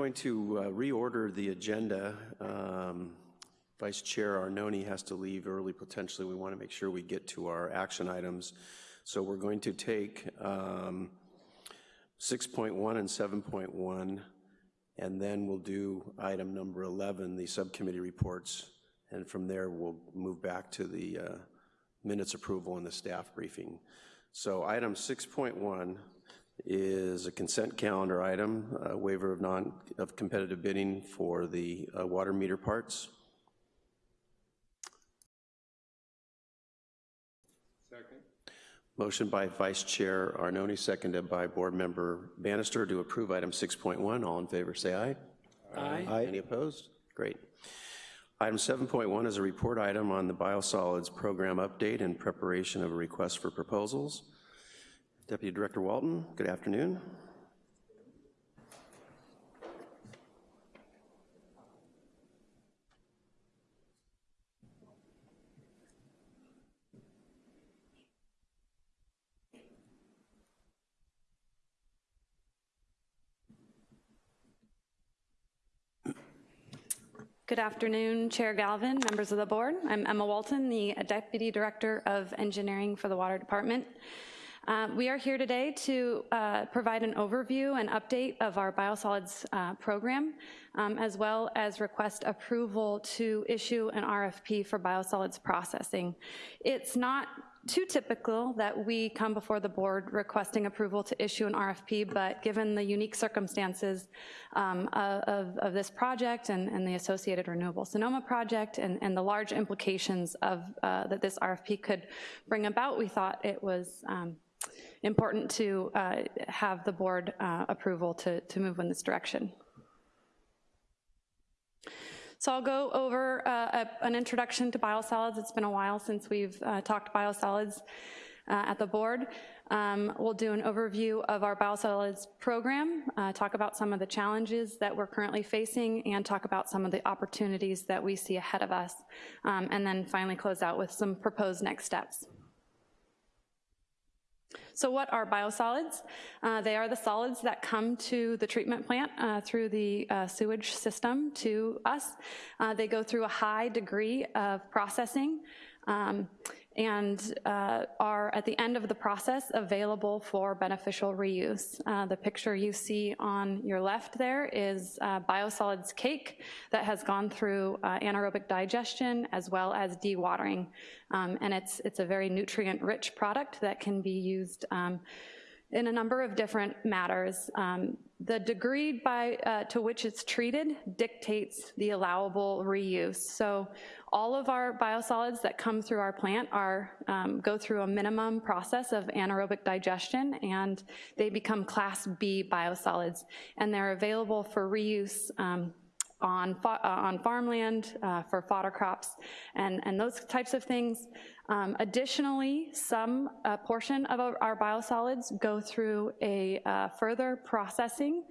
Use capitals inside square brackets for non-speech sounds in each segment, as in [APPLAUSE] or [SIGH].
going to uh, reorder the agenda. Um, Vice Chair Arnone has to leave early potentially. We want to make sure we get to our action items. So we're going to take um, 6.1 and 7.1, and then we'll do item number 11, the subcommittee reports, and from there we'll move back to the uh, minutes approval and the staff briefing. So item 6.1 is a consent calendar item, a waiver of non of competitive bidding for the uh, water meter parts. Second. Motion by Vice Chair Arnone, seconded by Board Member Bannister to approve item 6.1. All in favor, say aye. Aye. Any opposed? Great. Item 7.1 is a report item on the biosolids program update and preparation of a request for proposals. Deputy Director Walton, good afternoon. Good afternoon, Chair Galvin, members of the board. I'm Emma Walton, the Deputy Director of Engineering for the Water Department. Uh, we are here today to uh, provide an overview and update of our biosolids uh, program, um, as well as request approval to issue an RFP for biosolids processing. It's not too typical that we come before the board requesting approval to issue an RFP, but given the unique circumstances um, of, of, this project and, and, the associated Renewable Sonoma project and, and the large implications of uh, that this RFP could bring about, we thought it was um, important to uh, have the board uh, approval to, to move in this direction. So I'll go over uh, a, an introduction to biosolids. It's been a while since we've uh, talked biosolids uh, at the board. Um, we'll do an overview of our biosolids program, uh, talk about some of the challenges that we're currently facing, and talk about some of the opportunities that we see ahead of us, um, and then finally close out with some proposed next steps. So what are biosolids? Uh, they are the solids that come to the treatment plant uh, through the uh, sewage system to us. Uh, they go through a high degree of processing. Um, and uh, are at the end of the process available for beneficial reuse. Uh, the picture you see on your left there is uh, biosolids cake that has gone through uh, anaerobic digestion as well as dewatering. Um, and it's, it's a very nutrient-rich product that can be used um, in a number of different matters. Um, the degree by, uh, to which it's treated dictates the allowable reuse. So all of our biosolids that come through our plant are um, go through a minimum process of anaerobic digestion and they become class B biosolids and they're available for reuse um, on, uh, on farmland uh, for fodder crops and, and those types of things. Um, additionally, some uh, portion of our biosolids go through a uh, further processing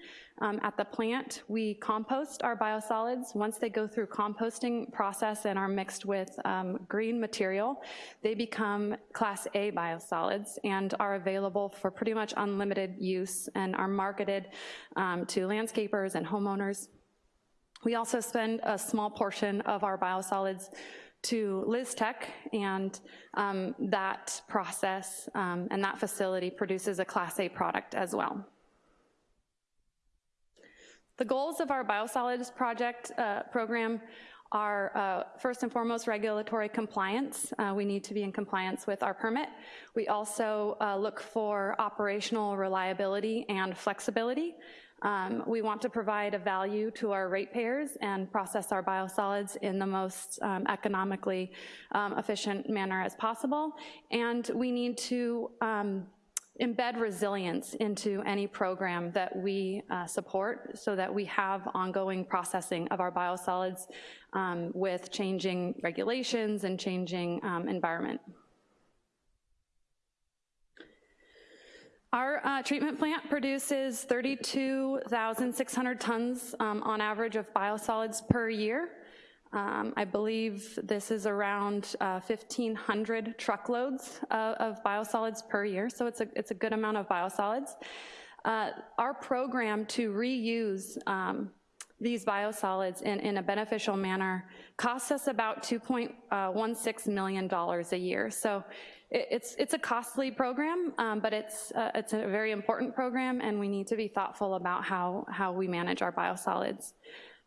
um, at the plant. We compost our biosolids. Once they go through composting process and are mixed with um, green material, they become class A biosolids and are available for pretty much unlimited use and are marketed um, to landscapers and homeowners. We also spend a small portion of our biosolids to Lystek, and um, that process um, and that facility produces a Class A product as well. The goals of our biosolids project uh, program are uh, first and foremost regulatory compliance. Uh, we need to be in compliance with our permit. We also uh, look for operational reliability and flexibility. Um, we want to provide a value to our ratepayers and process our biosolids in the most um, economically um, efficient manner as possible. And we need to um, embed resilience into any program that we uh, support so that we have ongoing processing of our biosolids um, with changing regulations and changing um, environment. Our uh, treatment plant produces 32,600 tons um, on average of biosolids per year. Um, I believe this is around uh, 1,500 truckloads uh, of biosolids per year, so it's a, it's a good amount of biosolids. Uh, our program to reuse um, these biosolids in, in a beneficial manner costs us about $2.16 million a year. So it's, it's a costly program, um, but it's, uh, it's a very important program, and we need to be thoughtful about how, how we manage our biosolids.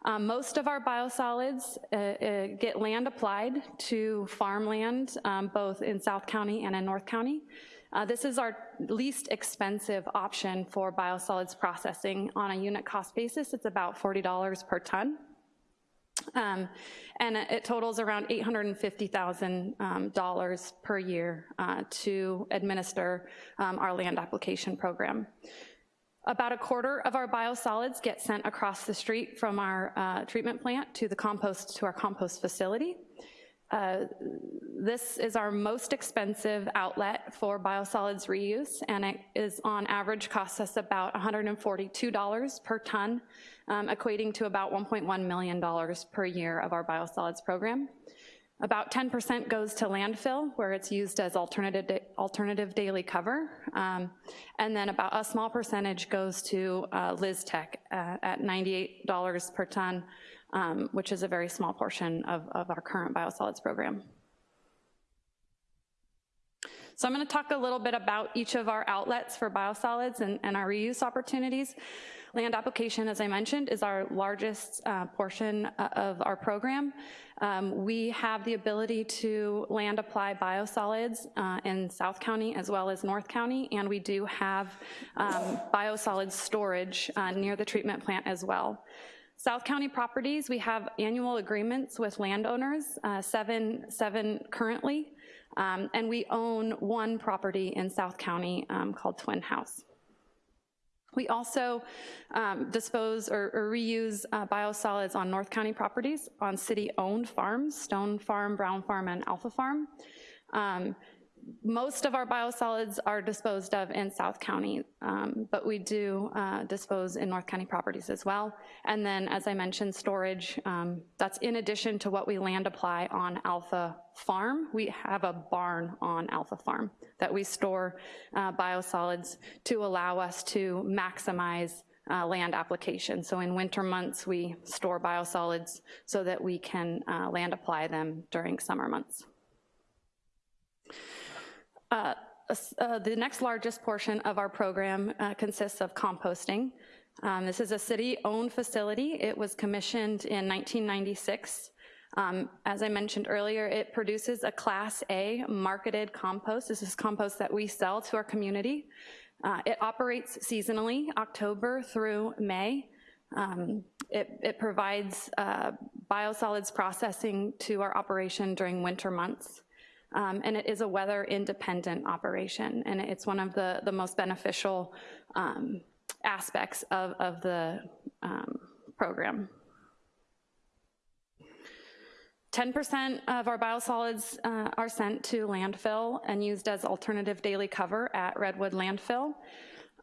Um, Most of our biosolids uh, uh, get land applied to farmland, um, both in South County and in North County. Uh, This is our least expensive option for biosolids processing. On a unit cost basis, it's about $40 per ton. Um, And it totals around $850,000 per year uh, to administer um, our land application program. About a quarter of our biosolids get sent across the street from our uh, treatment plant to the compost, to our compost facility. Uh, This is our most expensive outlet for biosolids reuse, and it is on average costs us about $142 per ton, um, equating to about $1.1 million per year of our biosolids program. About 10% goes to landfill, where it's used as alternative, alternative daily cover. Um, And then about a small percentage goes to uh, Lystek uh, at $98 per ton, um, which is a very small portion of, of our current biosolids program. So I'm gonna talk a little bit about each of our outlets for biosolids and, and our reuse opportunities. Land application, as I mentioned, is our largest uh, portion uh, of our program. Um, We have the ability to land apply biosolids uh, in South County as well as North County, and we do have um, biosolids storage uh, near the treatment plant as well. South County properties, we have annual agreements with landowners, uh, seven, seven currently, um, and we own one property in South County um, called Twin House. We also um, dispose or or reuse uh, biosolids on North County properties, on city-owned farms, Stone Farm, Brown Farm, and Alpha Farm. Um, Most of our biosolids are disposed of in South County, um, but we do uh, dispose in North County properties as well. And then, as I mentioned, storage, um, that's in addition to what we land apply on Alpha Farm. We have a barn on Alpha Farm that we store uh, biosolids to allow us to maximize uh, land application. So in winter months, we store biosolids so that we can uh, land apply them during summer months. Uh, uh, The next largest portion of our program uh, consists of composting. Um, This is a city-owned facility. It was commissioned in 1996. Um, As I mentioned earlier, it produces a Class A marketed compost. This is compost that we sell to our community. Uh, It operates seasonally, October through May. Um, It it provides uh, biosolids processing to our operation during winter months. Um, and it is a weather-independent operation, and it's one of the, the most beneficial um, aspects of, of the um, program. 10% of our biosolids uh, are sent to landfill and used as alternative daily cover at Redwood Landfill.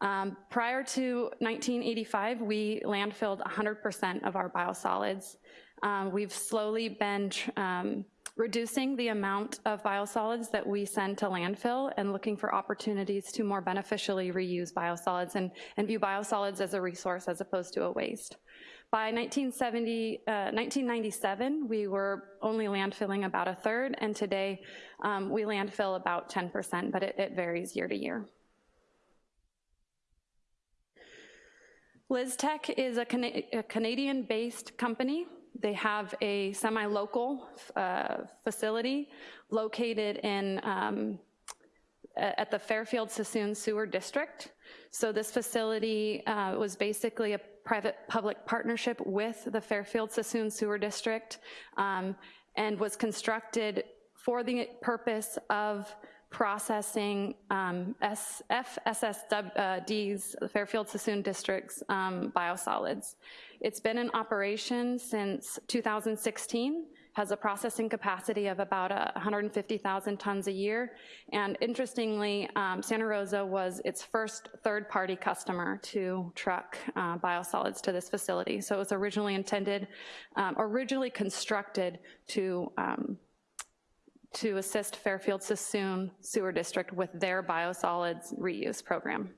Um, Prior to 1985, we landfilled 100% of our biosolids. Um, We've slowly been um, reducing the amount of biosolids that we send to landfill and looking for opportunities to more beneficially reuse biosolids and, and view biosolids as a resource as opposed to a waste. By 1970, uh, 1997, we were only landfilling about a third, and today um, we landfill about 10%, but it, it varies year to year. Lystek is a Cana- a Canadian-based company. They have a semi-local uh, facility located in, um, at the Fairfield Suisun Sewer District. So this facility uh, was basically a private-public partnership with the Fairfield Suisun Sewer District um, and was constructed for the purpose of processing um, FSSD's, the Fairfield Suisun District's um, biosolids. It's been in operation since 2016, has a processing capacity of about uh, 150,000 tons a year, and interestingly, um, Santa Rosa was its first third-party customer to truck uh, biosolids to this facility. So it was originally intended, um, originally constructed to um, to assist Fairfield Suisun Sewer District with their biosolids reuse program.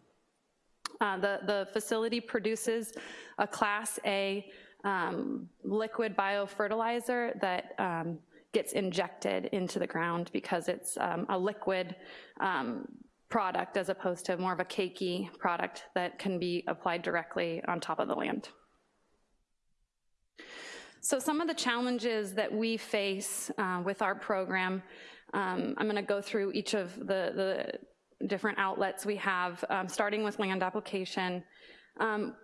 Uh, The, the facility produces a Class A um, liquid biofertilizer that um, gets injected into the ground because it's um, a liquid um, product as opposed to more of a cakey product that can be applied directly on top of the land. So some of the challenges that we face uh, with our program, um, I'm gonna go through each of the, the different outlets we have, um, starting with land application. Um,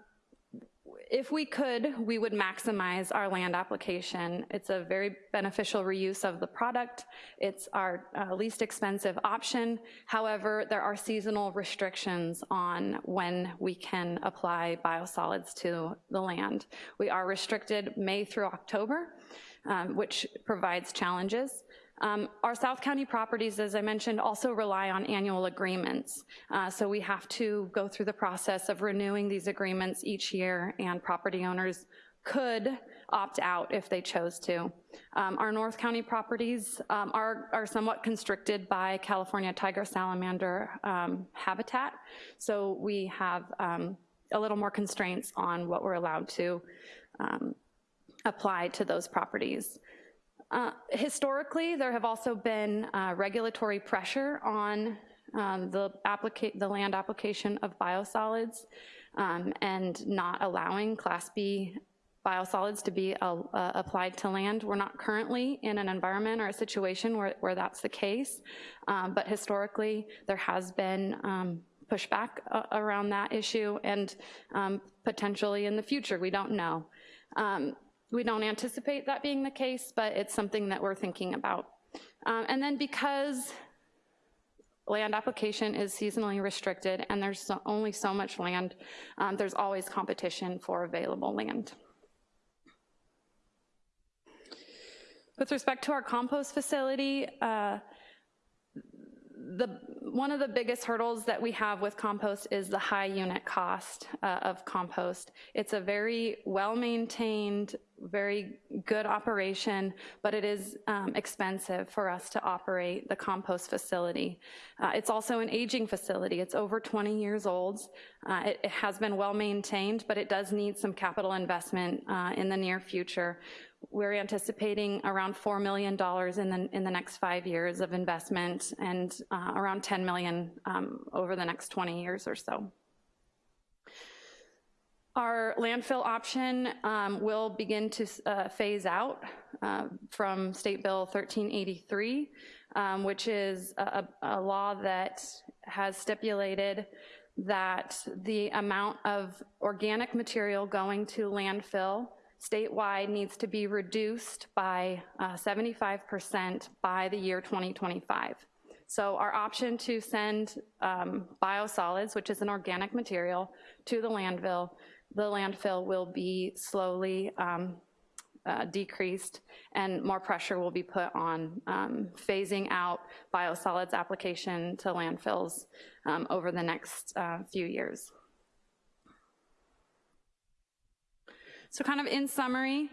if we could, we would maximize our land application. It's a very beneficial reuse of the product. It's our uh, least expensive option. However, there are seasonal restrictions on when we can apply biosolids to the land. We are restricted May through October, um, which provides challenges. Um, our South County properties, as I mentioned, also rely on annual agreements. Uh, so we have to go through the process of renewing these agreements each year and property owners could opt out if they chose to. Um, our North County properties um, are, are somewhat constricted by California tiger salamander um, habitat. So we have um, a little more constraints on what we're allowed to um, apply to those properties. Uh, historically, there have also been uh, regulatory pressure on um, the, the land application of biosolids um, and not allowing Class B biosolids to be uh, uh, applied to land. We're not currently in an environment or a situation where, where that's the case, um, but historically there has been um, pushback uh, around that issue and um, potentially in the future, we don't know. Um, we don't anticipate that being the case, but it's something that we're thinking about. Um, and then because land application is seasonally restricted and there's only so much land, um, there's always competition for available land. With respect to our compost facility, uh, the, one of the biggest hurdles that we have with compost is the high unit cost uh, of compost. It's a very well-maintained, very good operation, but it is um, expensive for us to operate the compost facility. Uh, it's also an aging facility. It's over 20 years old. Uh, it, it, has been well-maintained, but it does need some capital investment uh, in the near future. We're anticipating around $4 million in the, in the next five years of investment and uh, around 10 million um, over the next 20 years or so. Our landfill option um, will begin to uh, phase out uh, from State Bill 1383, um, which is a, a, law that has stipulated that the amount of organic material going to landfill statewide needs to be reduced by 75% uh, by the year 2025. So our option to send um, biosolids, which is an organic material, to the landfill, the landfill will be slowly um, uh, decreased and more pressure will be put on um, phasing out biosolids application to landfills um, over the next uh, few years. So kind of in summary,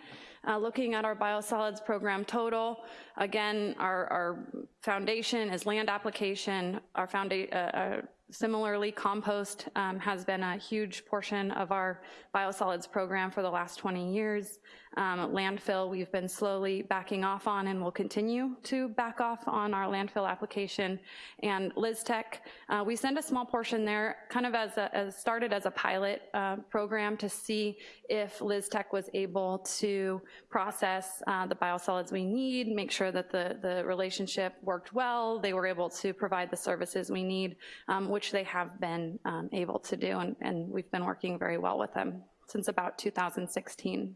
uh, looking at our biosolids program total, again, our, our foundation is land application. Our foundation, uh, uh, similarly, compost um, has been a huge portion of our biosolids program for the last 20 years. Um, landfill, we've been slowly backing off on and will continue to back off on our landfill application. And Lystek, uh, we send a small portion there, kind of as, a, as started as a pilot uh, program to see if Lystek was able to process uh, the biosolids we need, make sure that the, the relationship worked well, they were able to provide the services we need, um, which they have been um, able to do, and, and we've been working very well with them since about 2016.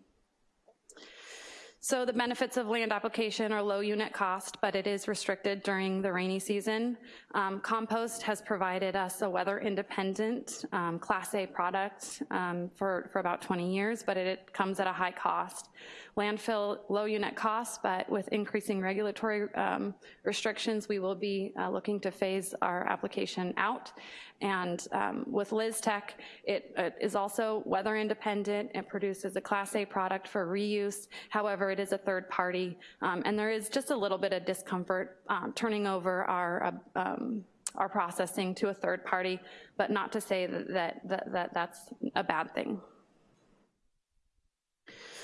So the benefits of land application are low unit cost, but it is restricted during the rainy season. Um, compost has provided us a weather independent um, Class A product um, for, for about 20 years, but it, it, comes at a high cost. Landfill, low unit cost, but with increasing regulatory um, restrictions, we will be uh, looking to phase our application out. And um, with Lystek, it, it is also weather independent. It produces a Class A product for reuse. However, it is a third party. Um, and there is just a little bit of discomfort um, turning over our uh, um, our processing to a third party, but not to say that, that, that, that that's a bad thing.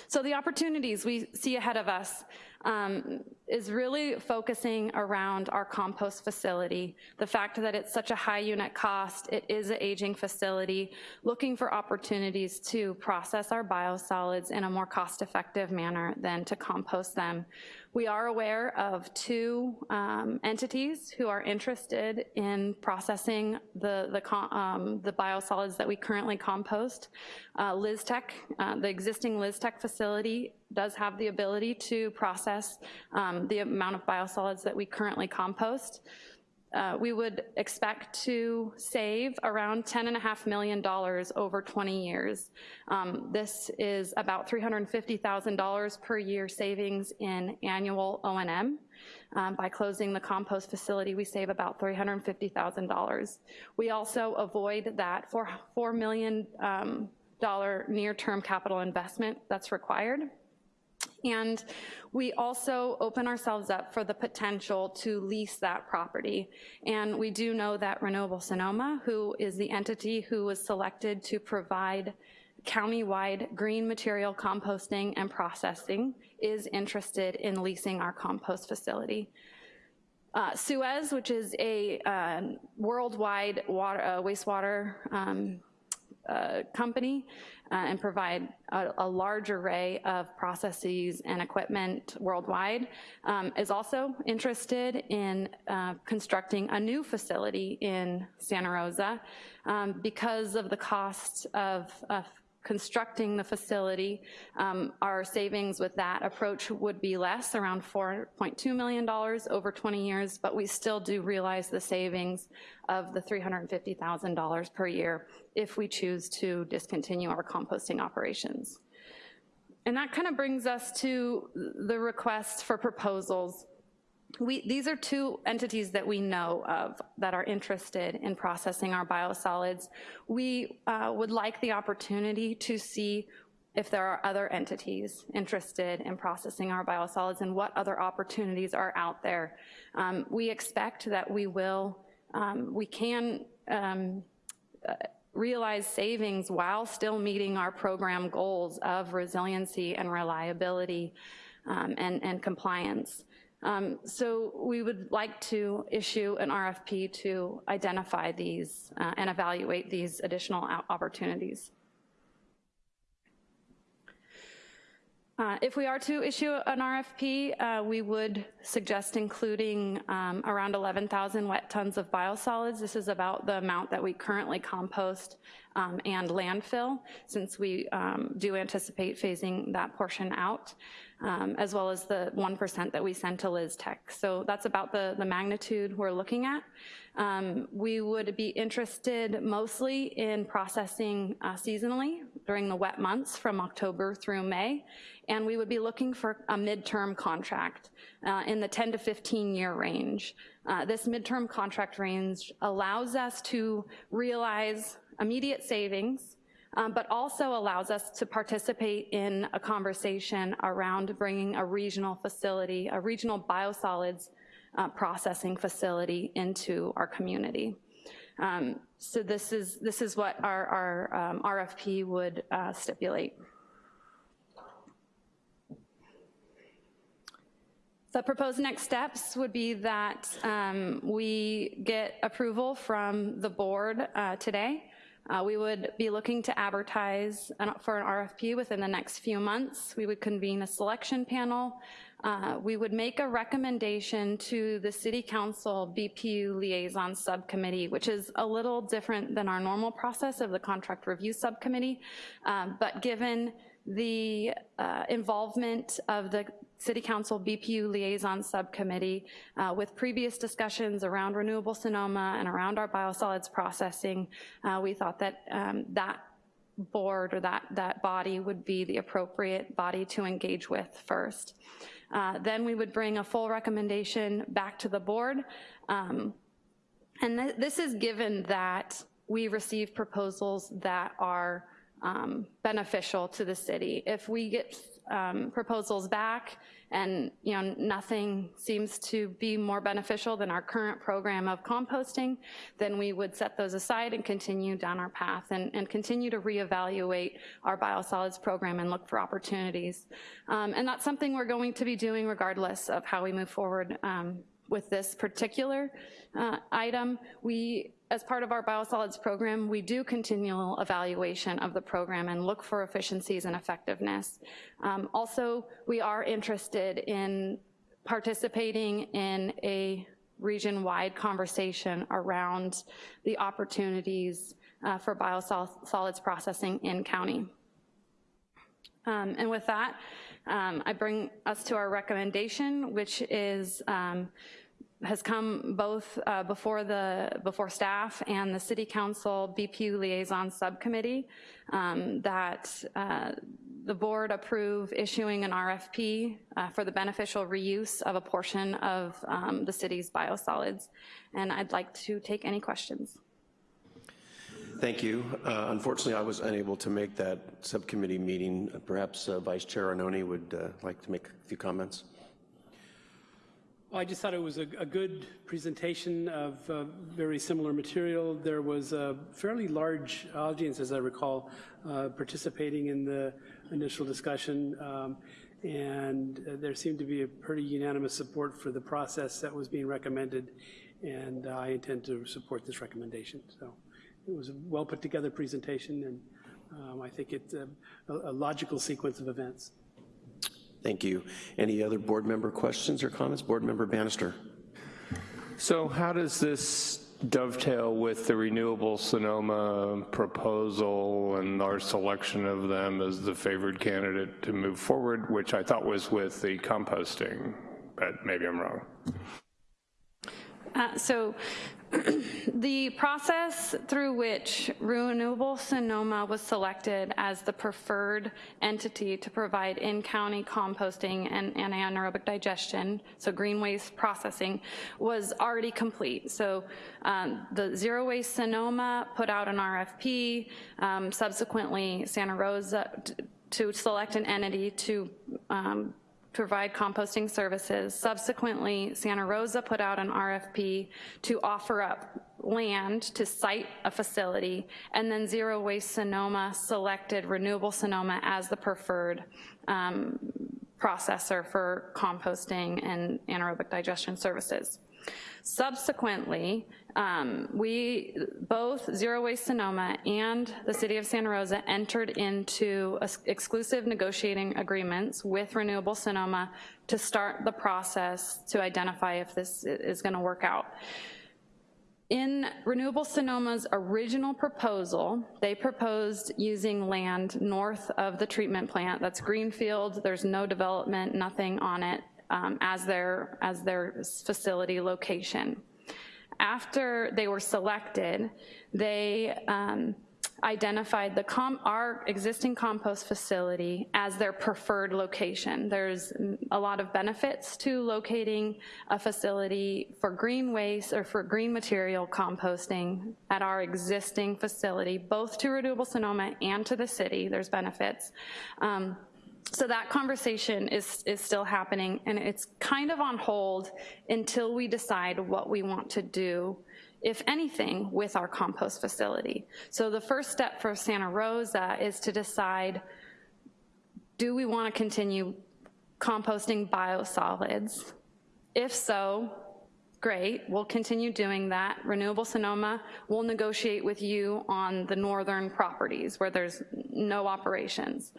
So the opportunities we see ahead of us um, is really focusing around our compost facility. The fact that it's such a high unit cost, it is an aging facility, looking for opportunities to process our biosolids in a more cost-effective manner than to compost them. We are aware of two um, entities who are interested in processing the, the, um, the biosolids that we currently compost. Uh, Lystek, uh, the existing Lystek facility does have the ability to process um, the amount of biosolids that we currently compost. Uh, we would expect to save around $10.5 million over 20 years. Um, this is about $350,000 per year savings in annual O&M. Um, by closing the compost facility, we save about $350,000. We also avoid that $4, 4 million um, near-term capital investment that's required. And we also open ourselves up for the potential to lease that property. And we do know that Renewable Sonoma, who is the entity who was selected to provide countywide green material composting and processing, is interested in leasing our compost facility. Uh, Suez, which is a uh, worldwide water, uh, wastewater um, uh, company uh, and provide a, a, large array of processes and equipment worldwide, um, is also interested in uh, constructing a new facility in Santa Rosa um, because of the cost of, of constructing the facility, um, our savings with that approach would be less, around $4.2 million over 20 years, but we still do realize the savings of the $350,000 per year if we choose to discontinue our composting operations. And that kind of brings us to the request for proposals we, these are two entities that we know of that are interested in processing our biosolids. We uh, would like the opportunity to see if there are other entities interested in processing our biosolids and what other opportunities are out there. Um, we expect that we will, um, we can um, uh, realize savings while still meeting our program goals of resiliency and reliability um, and, and compliance. Um, so we would like to issue an RFP to identify these uh, and evaluate these additional opportunities. Uh, if we are to issue an RFP, uh, we would suggest including um, around 11,000 wet tons of biosolids. This is about the amount that we currently compost um, and landfill, since we um, do anticipate phasing that portion out um, as well as the 1% that we send to Lystek. So that's about the, the magnitude we're looking at. Um, we would be interested mostly in processing uh, seasonally during the wet months from October through May, and we would be looking for a midterm contract uh, in the 10 to 15 year range. Uh, this midterm contract range allows us to realize immediate savings um, but also allows us to participate in a conversation around bringing a regional facility, a regional biosolids uh, processing facility into our community. Um, so this is, this is what our, our um, RFP would uh, stipulate. The proposed next steps would be that um, we get approval from the board uh, today uh, we would be looking to advertise for an RFP within the next few months. We would convene a selection panel. Uh, we would make a recommendation to the City Council BPU Liaison Subcommittee, which is a little different than our normal process of the Contract Review Subcommittee, um, but given the uh, involvement of the City Council BPU Liaison Subcommittee uh, with previous discussions around Renewable Sonoma and around our biosolids processing, uh, we thought that um, that board or that, that body would be the appropriate body to engage with first. Uh, then we would bring a full recommendation back to the board. Um, and th this is given that we receive proposals that are um, beneficial to the city. If we get um, proposals back and, you know, nothing seems to be more beneficial than our current program of composting, then we would set those aside and continue down our path and, and continue to reevaluate our biosolids program and look for opportunities. Um, and that's something we're going to be doing regardless of how we move forward um, with this particular uh, item. We, as part of our biosolids program, we do continual evaluation of the program and look for efficiencies and effectiveness. Um, also, we are interested in participating in a region-wide conversation around the opportunities uh, for biosolids processing in county. Um, and with that, um, I bring us to our recommendation, which is um, has come both uh, before the before staff and the City Council BPU Liaison Subcommittee um, that uh, the board approve issuing an RFP uh, for the beneficial reuse of a portion of um, the city's biosolids. And I'd like to take any questions. Thank you. Uh, Unfortunately, I was unable to make that subcommittee meeting. Perhaps uh, Vice Chair Arnone would uh, like to make a few comments. Well, I just thought it was a, a good presentation of uh, very similar material. There was a fairly large audience, as I recall, uh, participating in the initial discussion, um, and uh, there seemed to be a pretty unanimous support for the process that was being recommended, and I intend to support this recommendation. So it was a well put together presentation, and um, I think it's a, a logical sequence of events. Thank you. Any other board member questions or comments? Board Member Bannister. So how does this dovetail with the Renewable Sonoma proposal and our selection of them as the favored candidate to move forward, which I thought was with the composting, but maybe I'm wrong. Uh, so the process through which Renewable Sonoma was selected as the preferred entity to provide in-county composting and, anaerobic digestion, so green waste processing, was already complete. So um, the Zero Waste Sonoma put out an RFP, um, subsequently Santa Rosa to select an entity to um, provide composting services. Subsequently, Santa Rosa put out an RFP to offer up land to site a facility, and then Zero Waste Sonoma selected Renewable Sonoma as the preferred um, processor for composting and anaerobic digestion services. Subsequently, um, we, both Zero Waste Sonoma and the City of Santa Rosa entered into exclusive negotiating agreements with Renewable Sonoma to start the process to identify if this is gonna work out. In Renewable Sonoma's original proposal, they proposed using land north of the treatment plant. That's greenfield, there's no development, nothing on it um, as, their, as their facility location. After they were selected, they um, identified the our existing compost facility as their preferred location. There's a lot of benefits to locating a facility for green waste or for green material composting at our existing facility, both to Renewable Sonoma and to the city, there's benefits. Um, so that conversation is, is still happening and it's kind of on hold until we decide what we want to do, if anything, with our compost facility. So the first step for Santa Rosa is to decide, do we wanna continue composting biosolids? If so, great, we'll continue doing that. Renewable Sonoma will negotiate with you on the northern properties where there's no operations.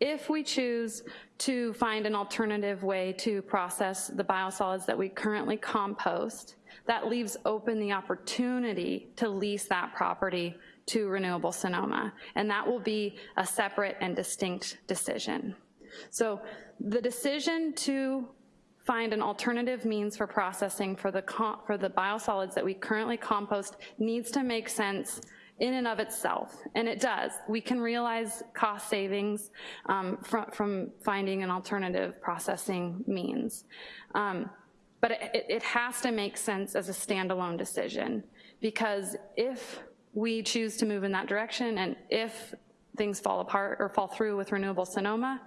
If we choose to find an alternative way to process the biosolids that we currently compost, that leaves open the opportunity to lease that property to Renewable Sonoma, and that will be a separate and distinct decision. So the decision to find an alternative means for processing for the, for the biosolids that we currently compost needs to make sense in and of itself, and it does. We can realize cost savings um, from, from finding an alternative processing means. Um, but it, it has to make sense as a standalone decision because if we choose to move in that direction and if things fall apart or fall through with Renewable Sonoma,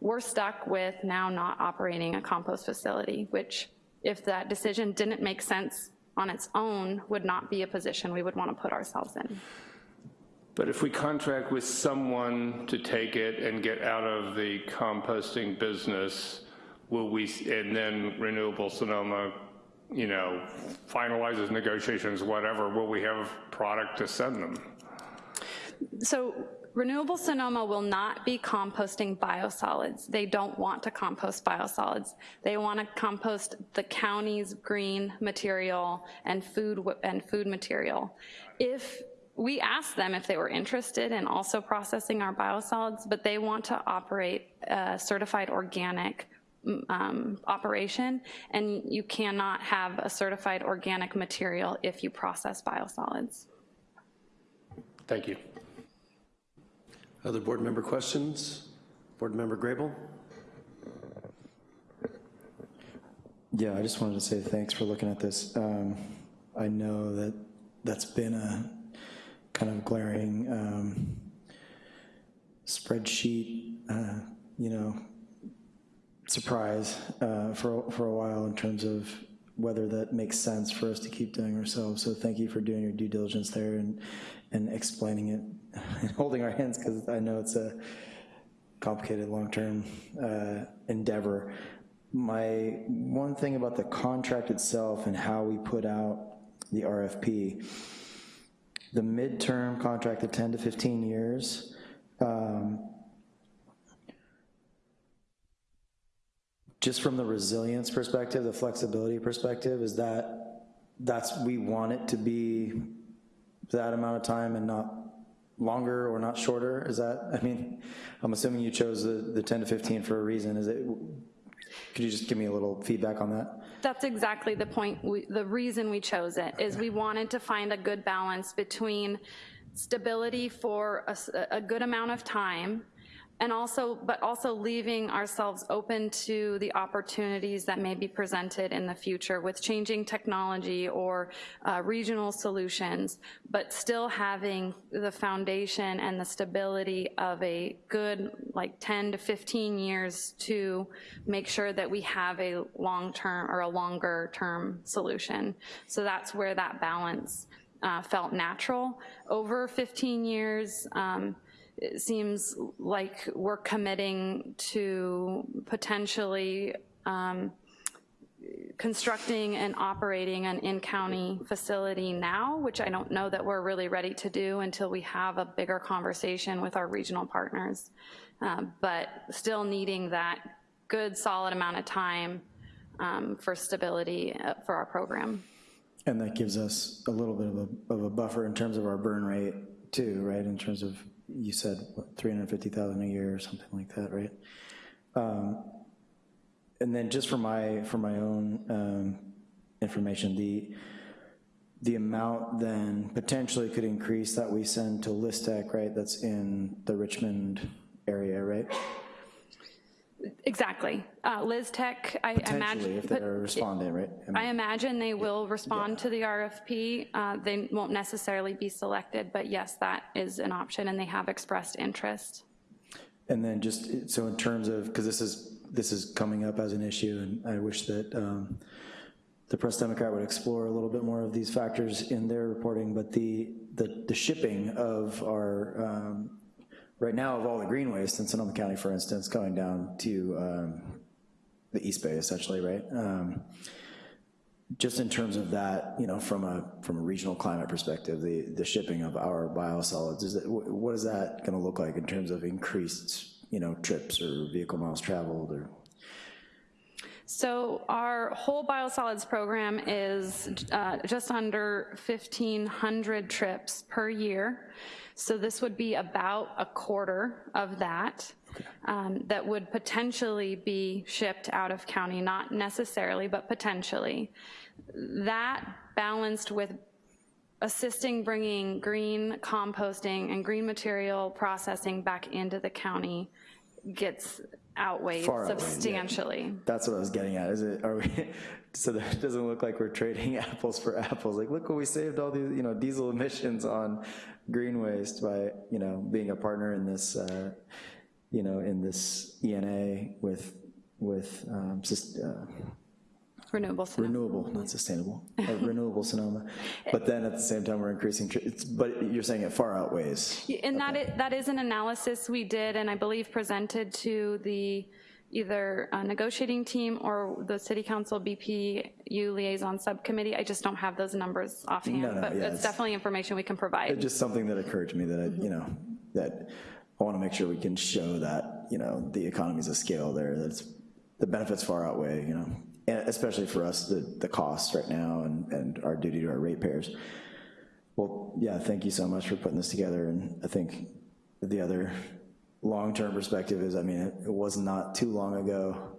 we're stuck with now not operating a compost facility, which if that decision didn't make sense on its own, would not be a position we would want to put ourselves in. But if we contract with someone to take it and get out of the composting business, will we, and then Renewable Sonoma, you know, finalizes negotiations, whatever, will we have product to send them? So Renewable Sonoma will not be composting biosolids. They don't want to compost biosolids. They want to compost the county's green material and food, and food material. If, we asked them if they were interested in also processing our biosolids, but they want to operate a certified organic um, operation, and you cannot have a certified organic material if you process biosolids. Thank you. Other board member questions? Board Member Grable? Yeah, I just wanted to say thanks for looking at this. Um, I know that that's been a kind of glaring um, spreadsheet, uh, you know, surprise uh, for, for a while in terms of whether that makes sense for us to keep doing ourselves. So thank you for doing your due diligence there and, and explaining it [LAUGHS] holding our hands because I know it's a complicated long-term uh, endeavor. My one thing about the contract itself and how we put out the RFP, the midterm contract of 10 to 15 years, um, just from the resilience perspective, the flexibility perspective, is that that's, we want it to be that amount of time and not longer or not shorter? Is that, I mean, I'm assuming you chose the, the 10 to 15 for a reason. Is it, could you just give me a little feedback on that? That's exactly the point, we- the reason we chose it, is we wanted to find a good balance between stability for a good amount of time, and also, but also leaving ourselves open to the opportunities that may be presented in the future with changing technology or uh, regional solutions, but still having the foundation and the stability of a good, like 10 to 15 years to make sure that we have a long-term or a longer-term solution. So that's where that balance uh, felt natural. Over 15 years, um, it seems like we're committing to potentially um, constructing and operating an in-county facility now, which I don't know that we're really ready to do until we have a bigger conversation with our regional partners. Um, But still needing that good, solid amount of time um, for stability uh, for our program. And that gives us a little bit of a, of a buffer in terms of our burn rate too, right? In terms of, you said, what, 350,000 a year or something like that, right? Um, And then just for my, for my own um, information, the, the amount then potentially could increase that we send to Lystek, right? That's in the Richmond area, right? Exactly. Uh, Lystek, I imagine. if they're responding, right? I mean, I imagine they will respond to the RFP. Uh, They won't necessarily be selected, but yes, that is an option, and they have expressed interest. And then just, so in terms of, because this is, this is coming up as an issue, and I wish that um, the Press Democrat would explore a little bit more of these factors in their reporting, but the, the the shipping of our, um, right now of all the green waste in Sonoma County, for instance, going down to um, the East Bay essentially, right? Um, Just in terms of that, you know, from a, from a regional climate perspective, the, the shipping of our biosolids, is wh- what is that gonna look like in terms of increased, you know, trips or vehicle miles traveled or? So our whole biosolids program is uh, just under 1,500 trips per year. So this would be about a quarter of that, um, that would potentially be shipped out of county, not necessarily, but potentially. That balanced with assisting bringing green composting and green material processing back into the county gets outweighed Far outweighed, yeah. substantially. That's what I was getting at, is it, are we, [LAUGHS] so that it doesn't look like we're trading [LAUGHS] apples for apples, like, look what we saved all these, you know, diesel emissions on green waste by, you know, being a partner in this, uh, you know, in this ENA with, with, um, sus- uh, Renewable Sonoma. renewable, not sustainable, [LAUGHS] uh, renewable Sonoma. But then at the same time, we're increasing, it's, but you're saying it far outweighs. And that is, that is an analysis we did and I believe presented to the either uh, negotiating team or the city council BPU liaison subcommittee. I just don't have those numbers No, offhand, no, but yeah, it's it's- definitely information we can provide. It's just something that occurred to me that, I, you know, that I want to make sure we can show that, you know, the economies of scale there, that's, the benefits far outweigh, you know, and especially for us, the, the costs right now and, and our duty to our ratepayers. Well, yeah, thank you so much for putting this together, and I think the other long-term perspective is, I mean, it, it was not too long ago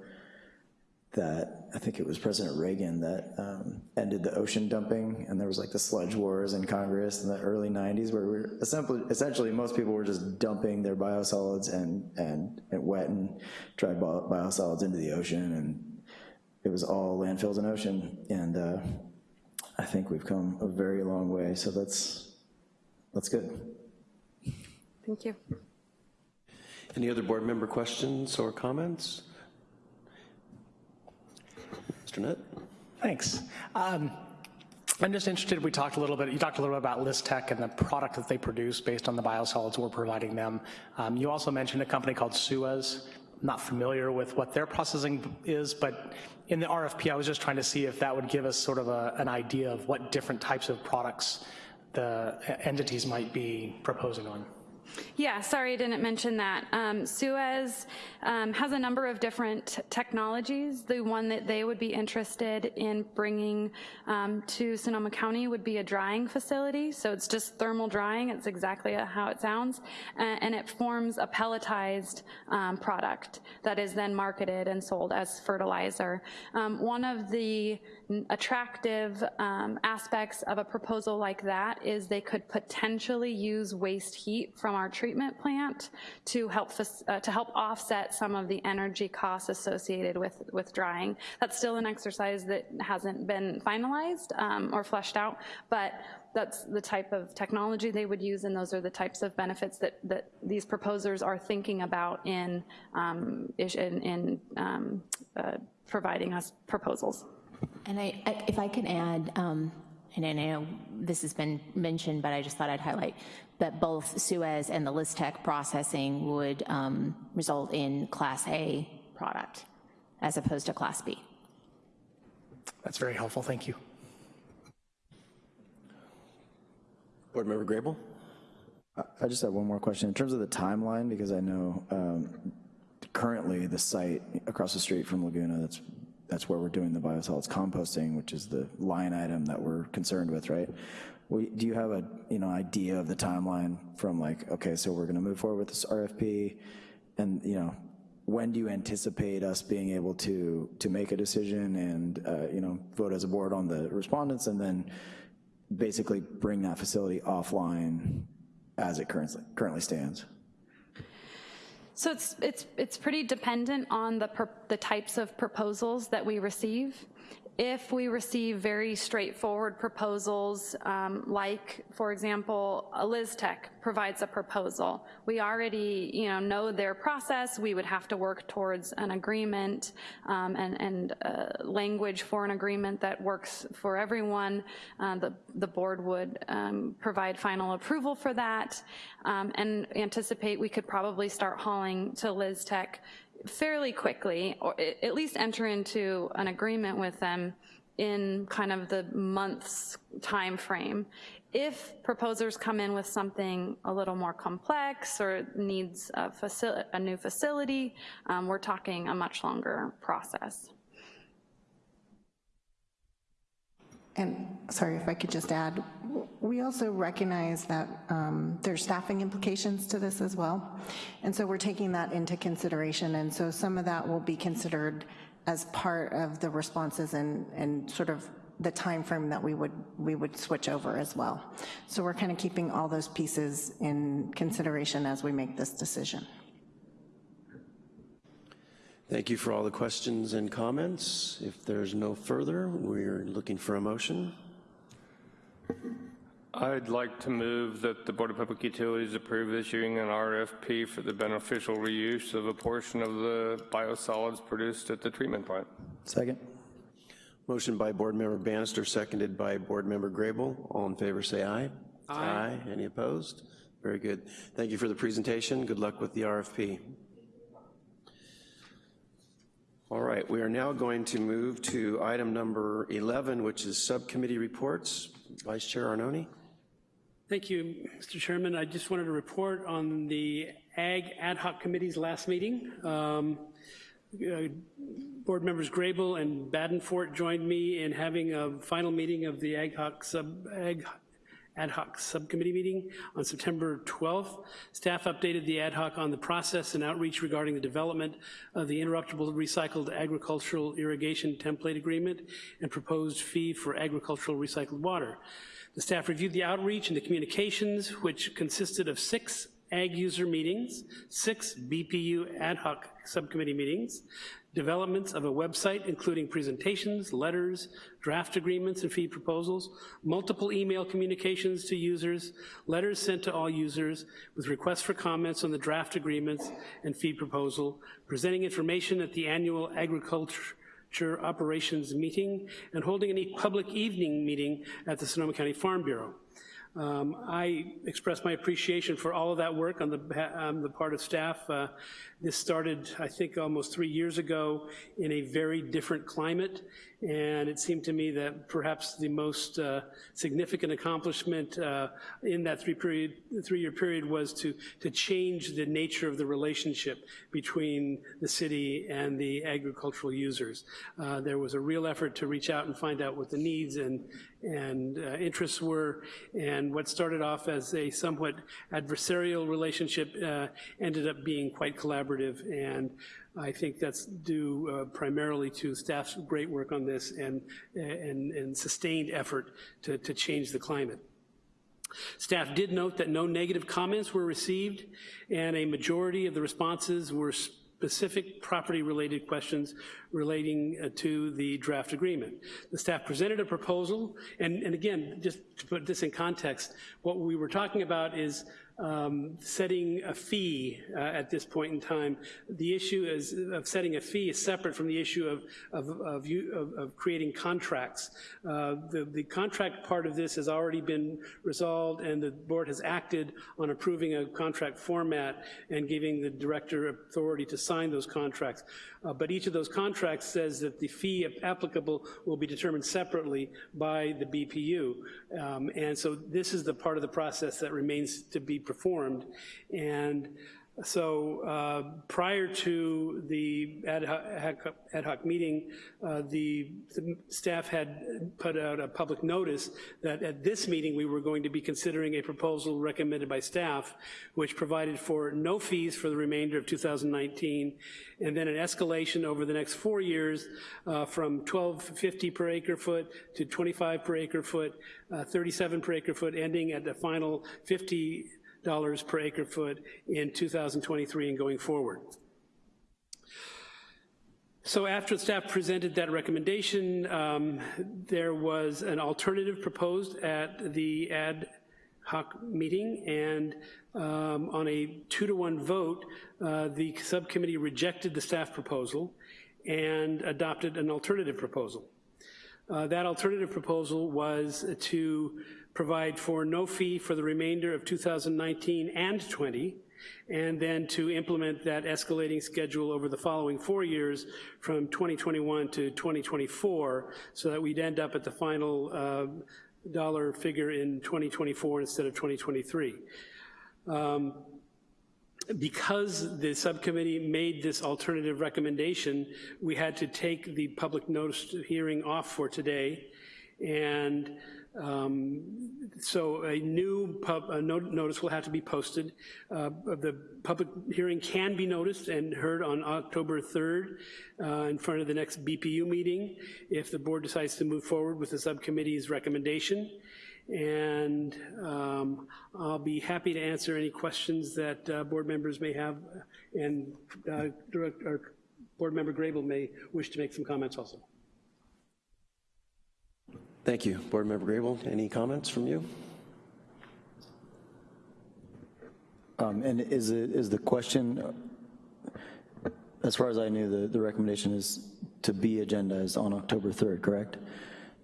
that, I think it was President Reagan that um, ended the ocean dumping, and there was like the sludge wars in Congress in the early 90s, where we were essentially, essentially most people were just dumping their biosolids and, and, and wet and dry bio- biosolids into the ocean, and it was all landfills and ocean, and uh, I think we've come a very long way, so that's, that's good. Thank you. Any other board member questions or comments? Mr. Nutt? Thanks. Um, I'm just interested, we talked a little bit, you talked a little bit about Lystek and the product that they produce based on the biosolids we're providing them. Um, You also mentioned a company called Suez. I'm Not familiar with what their processing is, but in the RFP, I was just trying to see if that would give us sort of a- an idea of what different types of products the entities might be proposing on. Yeah, sorry I didn't mention that. Um, Suez um, has a number of different technologies. The one that they would be interested in bringing um, to Sonoma County would be a drying facility. So it's just thermal drying. It's exactly how it sounds. And it forms a pelletized um, product that is then marketed and sold as fertilizer. Um, One of the attractive um, aspects of a proposal like that is they could potentially use waste heat from our treatment plant to help, uh, to help offset some of the energy costs associated with, with drying. That's still an exercise that hasn't been finalized um, or fleshed out, but that's the type of technology they would use, and those are the types of benefits that, that these proposers are thinking about in, um, in, in um, uh, providing us proposals. And I, I- if I can add, um, and I know this has been mentioned, but I just thought I'd highlight that both Suez and the Lystek processing would um, result in Class A product as opposed to Class B. That's very helpful, thank you. Board Member Grable? I just have one more question. In terms of the timeline, because I know um, currently the site across the street from Laguna, that's, that's where we're doing the biosolids composting, which is the line item that we're concerned with, right? Do you have a, you know, idea of the timeline from like, okay, so we're gonna move forward with this RFP, and, you know, when do you anticipate us being able to, to make a decision and, uh, you know, vote as a board on the respondents, and then basically bring that facility offline as it currently, currently stands? So it's, it's, it's pretty dependent on the, pro- the types of proposals that we receive. If we receive very straightforward proposals, um, like, for example, a Tech provides a proposal, we already, you know, know their process, we would have to work towards an agreement um, and, and uh, language for an agreement that works for everyone. Uh, The, the board would um, provide final approval for that. Um, and anticipate we could probably start hauling to Lystek fairly quickly, or at least enter into an agreement with them in kind of the month's time frame. If proposers come in with something a little more complex or needs a a new facility, um, we're talking a much longer process. And, sorry, if I could just add, we also recognize that um, there's staffing implications to this as well. And so we're taking that into consideration, and so some of that will be considered as part of the responses and, and sort of the time frame that we would, we would switch over as well. So we're kind of keeping all those pieces in consideration as we make this decision. Thank you for all the questions and comments. If there's no further, we're looking for a motion. I'd like to move that the Board of Public Utilities approve issuing an RFP for the beneficial reuse of a portion of the biosolids produced at the treatment plant. Second? Motion by Board Member Bannister, seconded by Board Member Grable. All in favor, say aye. Aye. Any opposed? Very good. Thank you for the presentation. Good luck with the RFP. All right, we are now going to move to item number 11, which is subcommittee reports. Vice Chair Arnone? Thank you, Mr. Chairman. I just wanted to report on the Ag Ad Hoc Committee's last meeting. Um, uh, Board members Grable and Belforte joined me in having a final meeting of the Ag Hoc Sub, Ag Ad Hoc Subcommittee meeting on September 12th. Staff updated the ad hoc on the process and outreach regarding the development of the interruptible recycled agricultural irrigation template agreement and proposed fee for agricultural recycled water. The staff reviewed the outreach and the communications, which consisted of six ag user meetings, six BPU ad hoc subcommittee meetings, developments of a website including presentations, letters, draft agreements and fee proposals, multiple email communications to users, letters sent to all users with requests for comments on the draft agreements and fee proposal, presenting information at the annual agriculture operations meeting, and holding a public evening meeting at the Sonoma County Farm Bureau. Um, I express my appreciation for all of that work on the, on the part of staff. Uh, this started, I think, almost three years ago in a very different climate, and it seemed to me that perhaps the most uh, significant accomplishment uh, in that three period, three-year period was to, to change the nature of the relationship between the city and the agricultural users. Uh, there was a real effort to reach out and find out what the needs and, and uh, interests were, and what started off as a somewhat adversarial relationship uh, ended up being quite collaborative, and I think that's due uh, primarily to staff's great work on this and, and, and sustained effort to, to change the climate. Staff did note that no negative comments were received, and a majority of the responses were specific property-related questions relating uh, to the draft agreement. The staff presented a proposal, and, and again, just to put this in context, what we were talking about is um, setting a fee uh, at this point in time. The issue is of setting a fee is separate from the issue of, of, of, you, of, creating contracts. Uh, the, the contract part of this has already been resolved and the board has acted on approving a contract format and giving the director authority to sign those contracts. Uh, but each of those contracts says that the fee applicable will be determined separately by the BPU. Um, and so this is the part of the process that remains to be performed. And so uh, prior to the ad hoc, ad hoc meeting, uh, the, the, staff had put out a public notice that at this meeting we were going to be considering a proposal recommended by staff which provided for no fees for the remainder of 2019 and then an escalation over the next four years uh, from 12.50 per acre foot to 25 per acre foot, uh, 37 per acre foot, ending at the final 50 dollars per acre foot in 2023 and going forward. So after the staff presented that recommendation, um, there was an alternative proposed at the ad hoc meeting, and um, on a two to one vote, uh, the subcommittee rejected the staff proposal and adopted an alternative proposal. Uh, that alternative proposal was to provide for no fee for the remainder of 2019 and 20, and then to implement that escalating schedule over the following four years from 2021 to 2024, so that we'd end up at the final uh, dollar figure in 2024 instead of 2023. Um, because the subcommittee made this alternative recommendation, we had to take the public notice hearing off for today, and um, so a new pub, a notice will have to be posted. Uh, the public hearing can be noticed and heard on October 3rd uh, in front of the next BPU meeting if the board decides to move forward with the subcommittee's recommendation. And um, I'll be happy to answer any questions that uh, board members may have and uh, direct, Board Member Grable may wish to make some comments also. Thank you. Board Member Grable, any comments from you? Um, And is it, is the question, as far as I knew, the, the recommendation is to be agendized on October 3rd, correct?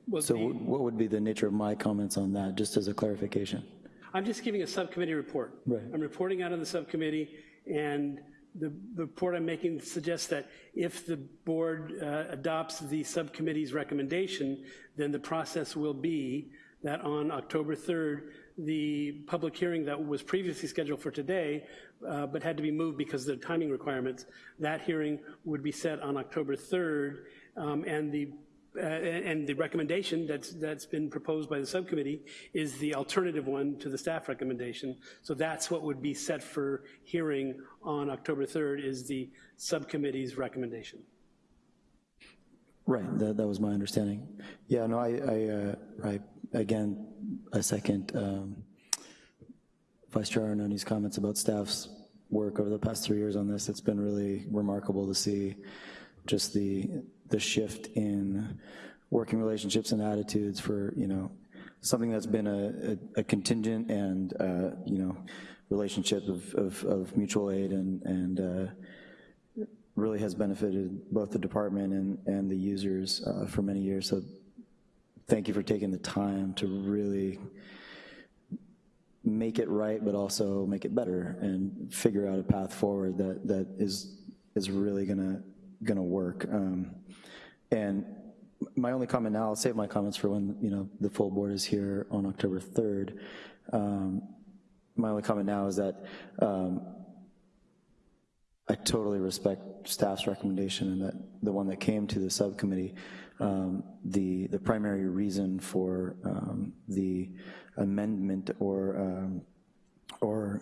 Well, So the- what would be the nature of my comments on that, just as a clarification? I'm just giving a subcommittee report. Right. I'm reporting out on the subcommittee, and the report I'm making suggests that if the board uh, adopts the subcommittee's recommendation, then the process will be that on October 3rd, the public hearing that was previously scheduled for today, uh, but had to be moved because of the timing requirements, that hearing would be set on October 3rd, um, and the uh, And the recommendation that's, that's been proposed by the subcommittee is the alternative one to the staff recommendation. So that's what would be set for hearing on October 3rd, is the subcommittee's recommendation. Right, that, that was my understanding. Yeah, no, I, I, uh, I, again, I second um, Vice Chair Arnone's comments about staff's work over the past three years on this. It's been really remarkable to see just the, the shift in working relationships and attitudes for, you know, something that's been a, a- a contingent and, uh, you know, relationship of, of, of mutual aid and, and uh, really has benefited both the department and, and the users uh, for many years. So thank you for taking the time to really make it right, but also make it better and figure out a path forward that, that is, is really gonna, gonna work. Um, And my only comment now, I'll save my comments for when, you know, the full board is here on October 3rd. Um, My only comment now is that um, I totally respect staff's recommendation and that the one that came to the subcommittee, um, the, the primary reason for um, the amendment or, um, or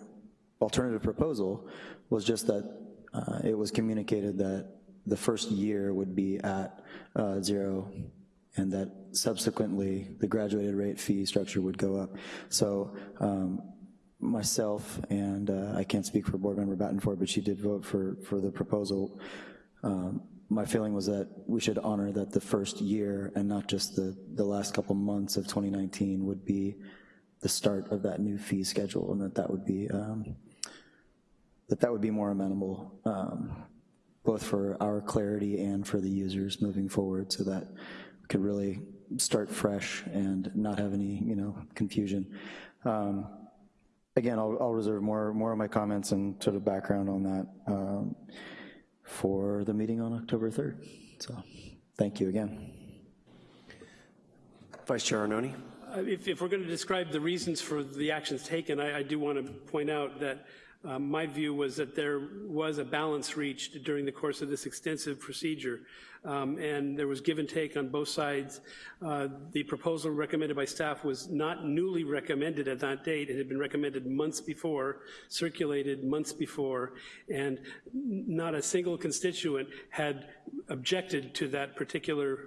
alternative proposal was just that uh, it was communicated that the first year would be at uh, zero and that subsequently the graduated rate fee structure would go up. So um, myself, and uh, I can't speak for Board Member Belforte, but she did vote for, for the proposal. Um, My feeling was that we should honor that the first year and not just the, the last couple months of 2019 would be the start of that new fee schedule, and that that would be, um, that that would be more amenable, um, both for our clarity and for the users moving forward, so that we could really start fresh and not have any, you know, confusion. Um, Again, I'll, I'll reserve more, more of my comments and sort of background on that um, for the meeting on October 3rd. So, thank you again. Vice Chair Arnone? Uh, If, if we're going to describe the reasons for the actions taken, I, I do want to point out that um, my view was that there was a balance reached during the course of this extensive procedure, um, and there was give and take on both sides. Uh, The proposal recommended by staff was not newly recommended at that date. It had been recommended months before, circulated months before, and not a single constituent had objected to that particular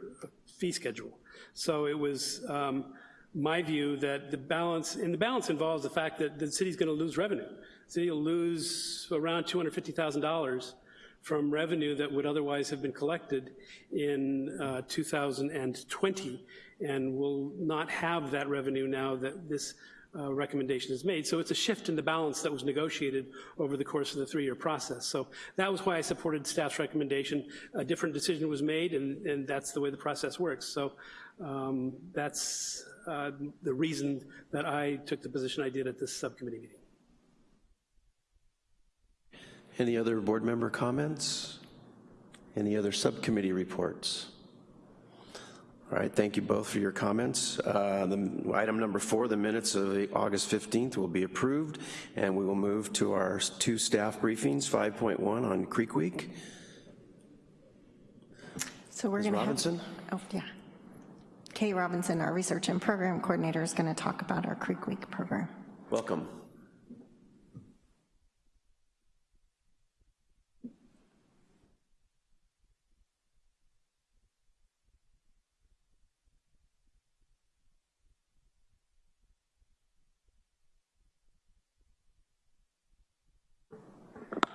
fee schedule. So it was um, my view that the balance, and the balance involves the fact that the city's going to lose revenue. City will lose around $250,000 from revenue that would otherwise have been collected in uh, 2020, and will not have that revenue now that this uh, recommendation is made. So it's a shift in the balance that was negotiated over the course of the three-year process. So that was why I supported staff's recommendation. A different decision was made, and, and that's the way the process works. So um, that's uh, the reason that I took the position I did at this subcommittee meeting. Any other board member comments? Any other subcommittee reports? All right, thank you both for your comments. Uh, the- Item number four, the minutes of the August 15th will be approved, and we will move to our two staff briefings, 5.1 on Creek Week. So we're Ms. going to have... Oh, yeah. Kay Robinson, our Research and Program Coordinator, is going to talk about our Creek Week program. Welcome.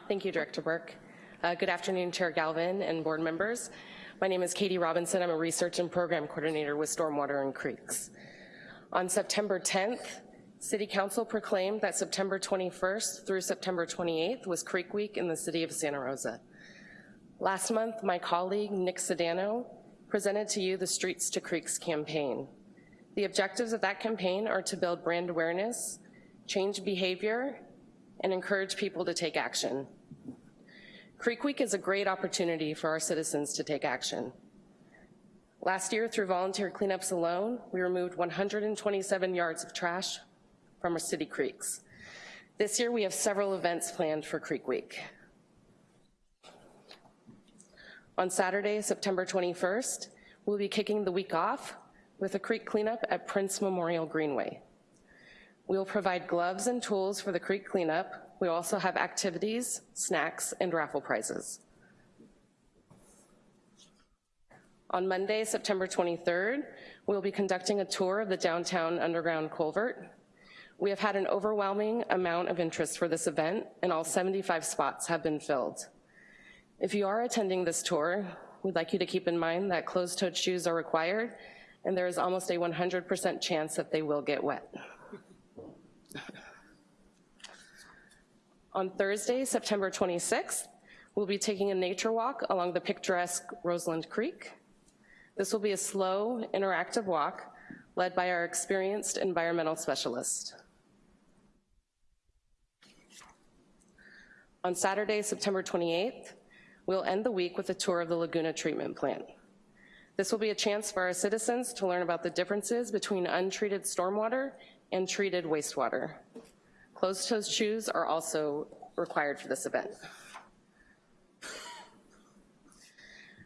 Thank you, Director Burke. Uh, Good afternoon, Chair Galvin and board members. My name is Katie Robinson. I'm a research and program coordinator with Stormwater and Creeks. On September 10th, City Council proclaimed that September 21st through September 28th was Creek Week in the city of Santa Rosa. Last month, my colleague Nick Sedano presented to you the Streets to Creeks campaign. The objectives of that campaign are to build brand awareness, change behavior, and encourage people to take action. Creek Week is a great opportunity for our citizens to take action. Last year, through volunteer cleanups alone, we removed 127 yards of trash from our city creeks. This year, we have several events planned for Creek Week. On Saturday, September 21st, we'll be kicking the week off with a creek cleanup at Prince Memorial Greenway. We will provide gloves and tools for the creek cleanup. We also have activities, snacks, and raffle prizes. On Monday, September 23rd, we'll be conducting a tour of the downtown underground culvert. We have had an overwhelming amount of interest for this event, and all 75 spots have been filled. If you are attending this tour, we'd like you to keep in mind that closed-toed shoes are required, and there is almost a 100% chance that they will get wet. On Thursday, September 26th, we'll be taking a nature walk along the picturesque Roseland Creek. This will be a slow, interactive walk led by our experienced environmental specialist. On Saturday, September 28th, we'll end the week with a tour of the Laguna Treatment Plant. This will be a chance for our citizens to learn about the differences between untreated stormwater and treated wastewater. Closed-toed shoes are also required for this event.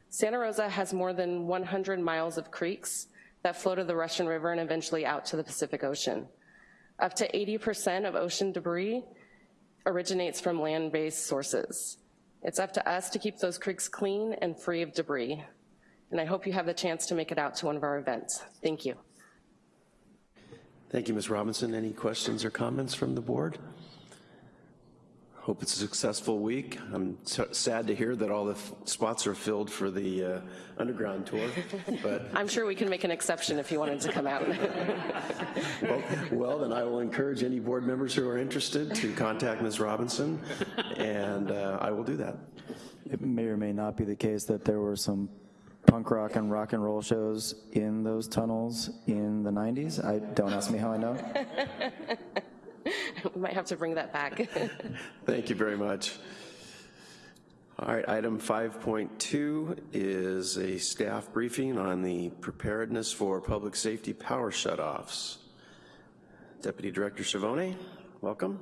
Santa Rosa has more than 100 miles of creeks that flow to the Russian River and eventually out to the Pacific Ocean. Up to 80% of ocean debris originates from land-based sources. It's up to us to keep those creeks clean and free of debris. And I hope you have the chance to make it out to one of our events. Thank you. Thank you, Ms. Robinson. Any questions or comments from the board? Hope it's a successful week. I'm sad to hear that all the spots are filled for the uh, underground tour, [LAUGHS] but, I'm sure we can make an exception if you wanted to come out. [LAUGHS] well- well, then I will encourage any board members who are interested to contact Ms. Robinson, and uh, I will do that. It may or may not be the case that there were some punk rock and rock and roll shows in those tunnels in the 90s. I, don't ask me how I know. [LAUGHS] We might have to bring that back. [LAUGHS] Thank you very much. All right, item 5.2 is a staff briefing on the preparedness for public safety power shutoffs. Deputy Director Chavone, welcome.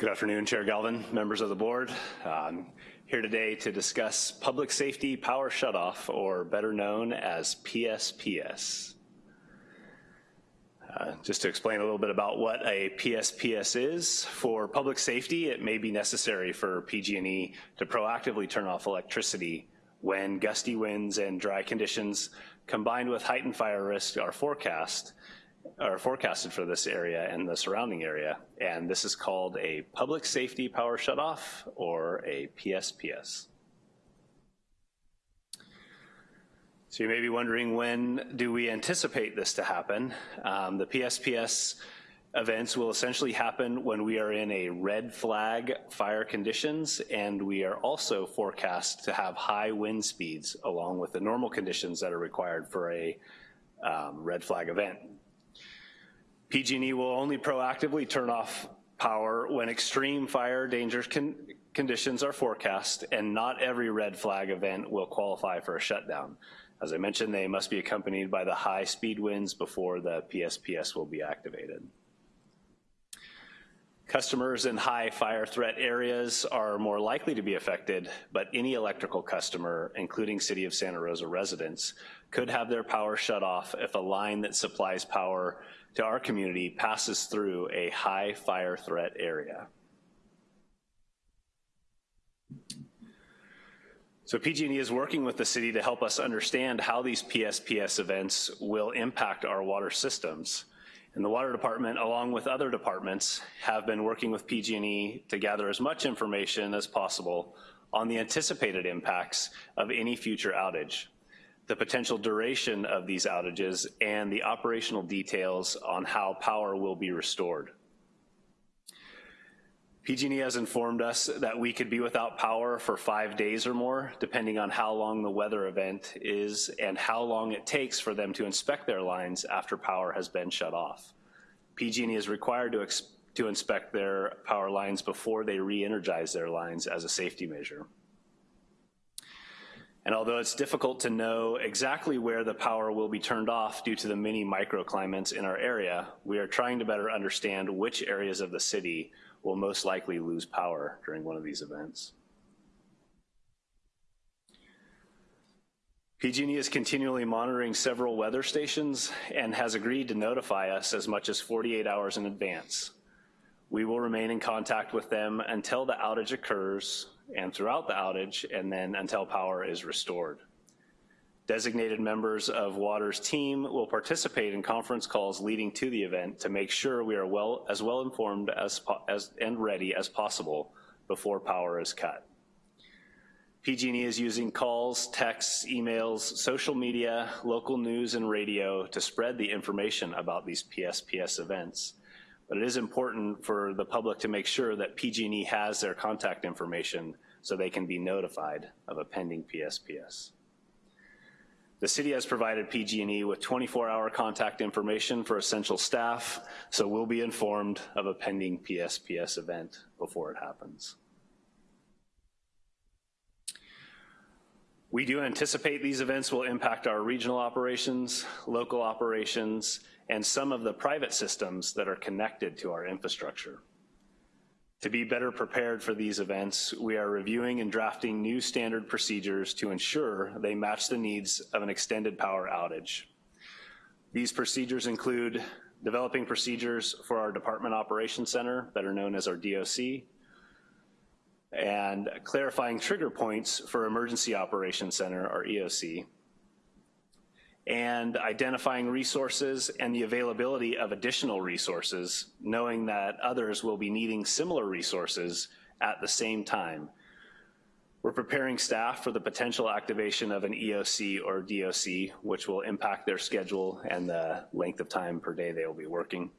Good afternoon, Chair Galvin, members of the board. I'm here today to discuss public safety power shutoff, or better known as PSPS. Uh, Just to explain a little bit about what a PSPS is, for public safety, it may be necessary for PG&E to proactively turn off electricity when gusty winds and dry conditions combined with heightened fire risk are forecast are forecasted for this area and the surrounding area, and this is called a Public Safety Power Shutoff, or a PSPS. So you may be wondering, when do we anticipate this to happen? Um, the PSPS events will essentially happen when we are in a red flag fire conditions, and we are also forecast to have high wind speeds along with the normal conditions that are required for a um, red flag event. PG&E will only proactively turn off power when extreme fire danger con conditions are forecast, and not every red flag event will qualify for a shutdown. As I mentioned, they must be accompanied by the high speed winds before the PSPS will be activated. Customers in high fire threat areas are more likely to be affected, but any electrical customer, including City of Santa Rosa residents, could have their power shut off if a line that supplies power to our community passes through a high fire threat area. So PG&E is working with the city to help us understand how these PSPS events will impact our water systems. And the water department, along with other departments, have been working with PG&E to gather as much information as possible on the anticipated impacts of any future outage, the potential duration of these outages, and the operational details on how power will be restored. PG&E has informed us that we could be without power for five days or more, depending on how long the weather event is and how long it takes for them to inspect their lines after power has been shut off. PG&E is required to, to inspect their power lines before they re-energize their lines as a safety measure. And although it's difficult to know exactly where the power will be turned off due to the many microclimates in our area, we are trying to better understand which areas of the city will most likely lose power during one of these events. PG&E is continually monitoring several weather stations and has agreed to notify us as much as 48 hours in advance. We will remain in contact with them until the outage occurs and throughout the outage and then until power is restored. Designated members of WATER's team will participate in conference calls leading to the event to make sure we are well, as well informed as, as, and ready as possible before power is cut. PG&E is using calls, texts, emails, social media, local news, and radio to spread the information about these PSPS events. But it is important for the public to make sure that PG&E has their contact information so they can be notified of a pending PSPS. The city has provided PG&E with 24-hour contact information for essential staff, so we'll be informed of a pending PSPS event before it happens. We do anticipate these events will impact our regional operations, local operations, and some of the private systems that are connected to our infrastructure. To be better prepared for these events, we are reviewing and drafting new standard procedures to ensure they match the needs of an extended power outage. These procedures include developing procedures for our Department Operations Center, better known as our DOC, and clarifying trigger points for Emergency Operations Center, our EOC, and identifying resources and the availability of additional resources, knowing that others will be needing similar resources at the same time. We're preparing staff for the potential activation of an EOC or DOC, which will impact their schedule and the length of time per day they will be working.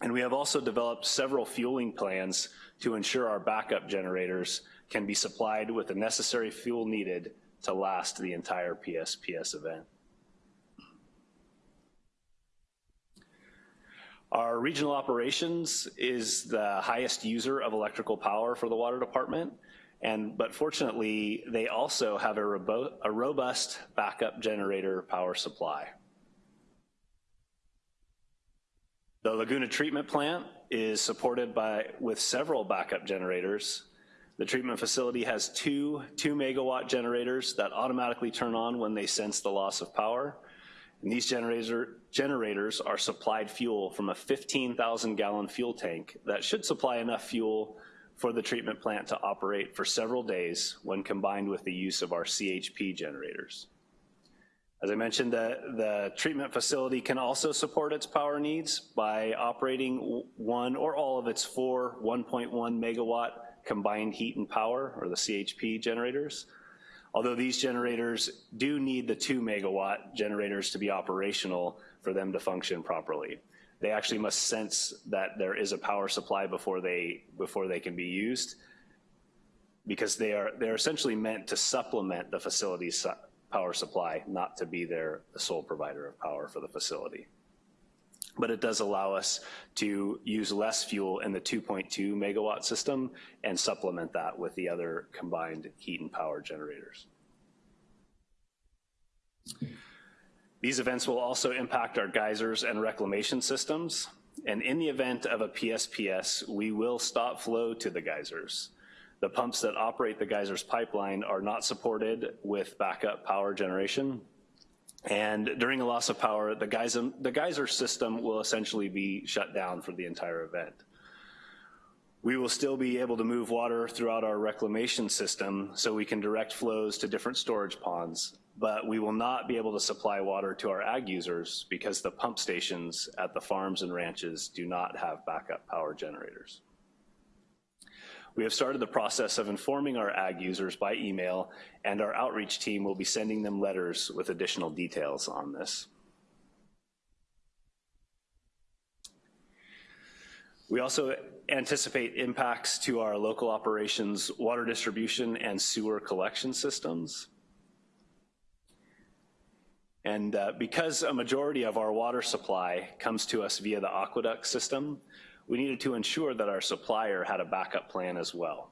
And we have also developed several fueling plans to ensure our backup generators can be supplied with the necessary fuel needed to last the entire PSPS event. Our regional operations is the highest user of electrical power for the water department, and but fortunately, they also have a, robo a robust backup generator power supply. The Laguna Treatment Plant is supported by with several backup generators. The treatment facility has two two megawatt generators that automatically turn on when they sense the loss of power. And these generator, generators are supplied fuel from a 15,000 gallon fuel tank that should supply enough fuel for the treatment plant to operate for several days when combined with the use of our CHP generators. As I mentioned, the, the treatment facility can also support its power needs by operating one or all of its four 1.1 megawatt combined heat and power, or the CHP generators, although these generators do need the two megawatt generators to be operational for them to function properly. They actually must sense that there is a power supply before they, before they can be used because they are, they're essentially meant to supplement the facility's power supply, not to be their the sole provider of power for the facility. But it does allow us to use less fuel in the 2.2 megawatt system and supplement that with the other combined heat and power generators. These events will also impact our geysers and reclamation systems. And in the event of a PSPS, we will stop flow to the geysers. The pumps that operate the geysers pipeline are not supported with backup power generation. And during a loss of power, the geyser, the geyser system will essentially be shut down for the entire event. We will still be able to move water throughout our reclamation system so we can direct flows to different storage ponds, but we will not be able to supply water to our ag users because the pump stations at the farms and ranches do not have backup power generators. We have started the process of informing our ag users by email, and our outreach team will be sending them letters with additional details on this. We also anticipate impacts to our local operations, water distribution, and sewer collection systems. And uh, because a majority of our water supply comes to us via the aqueduct system, we needed to ensure that our supplier had a backup plan as well.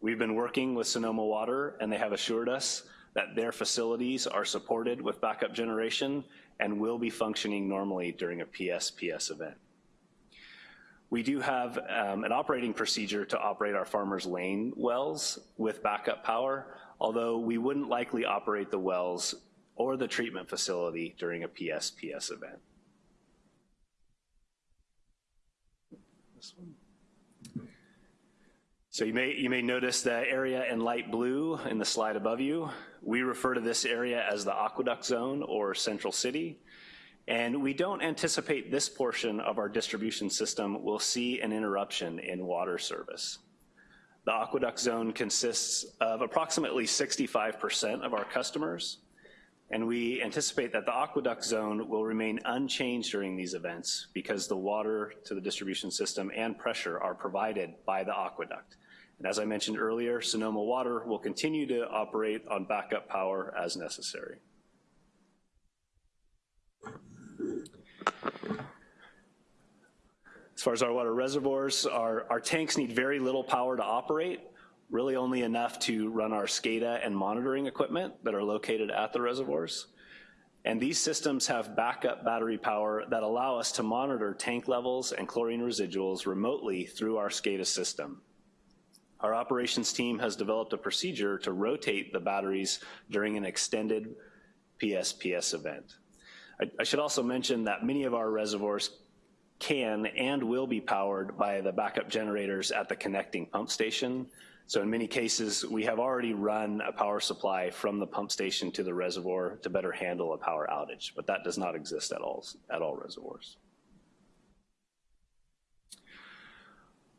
We've been working with Sonoma Water, and they have assured us that their facilities are supported with backup generation and will be functioning normally during a PSPS event. We do have um, an operating procedure to operate our Farmers Lane wells with backup power, although we wouldn't likely operate the wells or the treatment facility during a PSPS event. So you may, you may notice the area in light blue in the slide above you. We refer to this area as the aqueduct zone or central city. And we don't anticipate this portion of our distribution system will see an interruption in water service. The aqueduct zone consists of approximately 65% of our customers, and we anticipate that the aqueduct zone will remain unchanged during these events because the water to the distribution system and pressure are provided by the aqueduct. And as I mentioned earlier, Sonoma Water will continue to operate on backup power as necessary. As far as our water reservoirs, our, our tanks need very little power to operate, really only enough to run our SCADA and monitoring equipment that are located at the reservoirs. And these systems have backup battery power that allow us to monitor tank levels and chlorine residuals remotely through our SCADA system. Our operations team has developed a procedure to rotate the batteries during an extended PSPS event. I, I should also mention that many of our reservoirs can and will be powered by the backup generators at the connecting pump station. So in many cases, we have already run a power supply from the pump station to the reservoir to better handle a power outage, but that does not exist at all, at all reservoirs.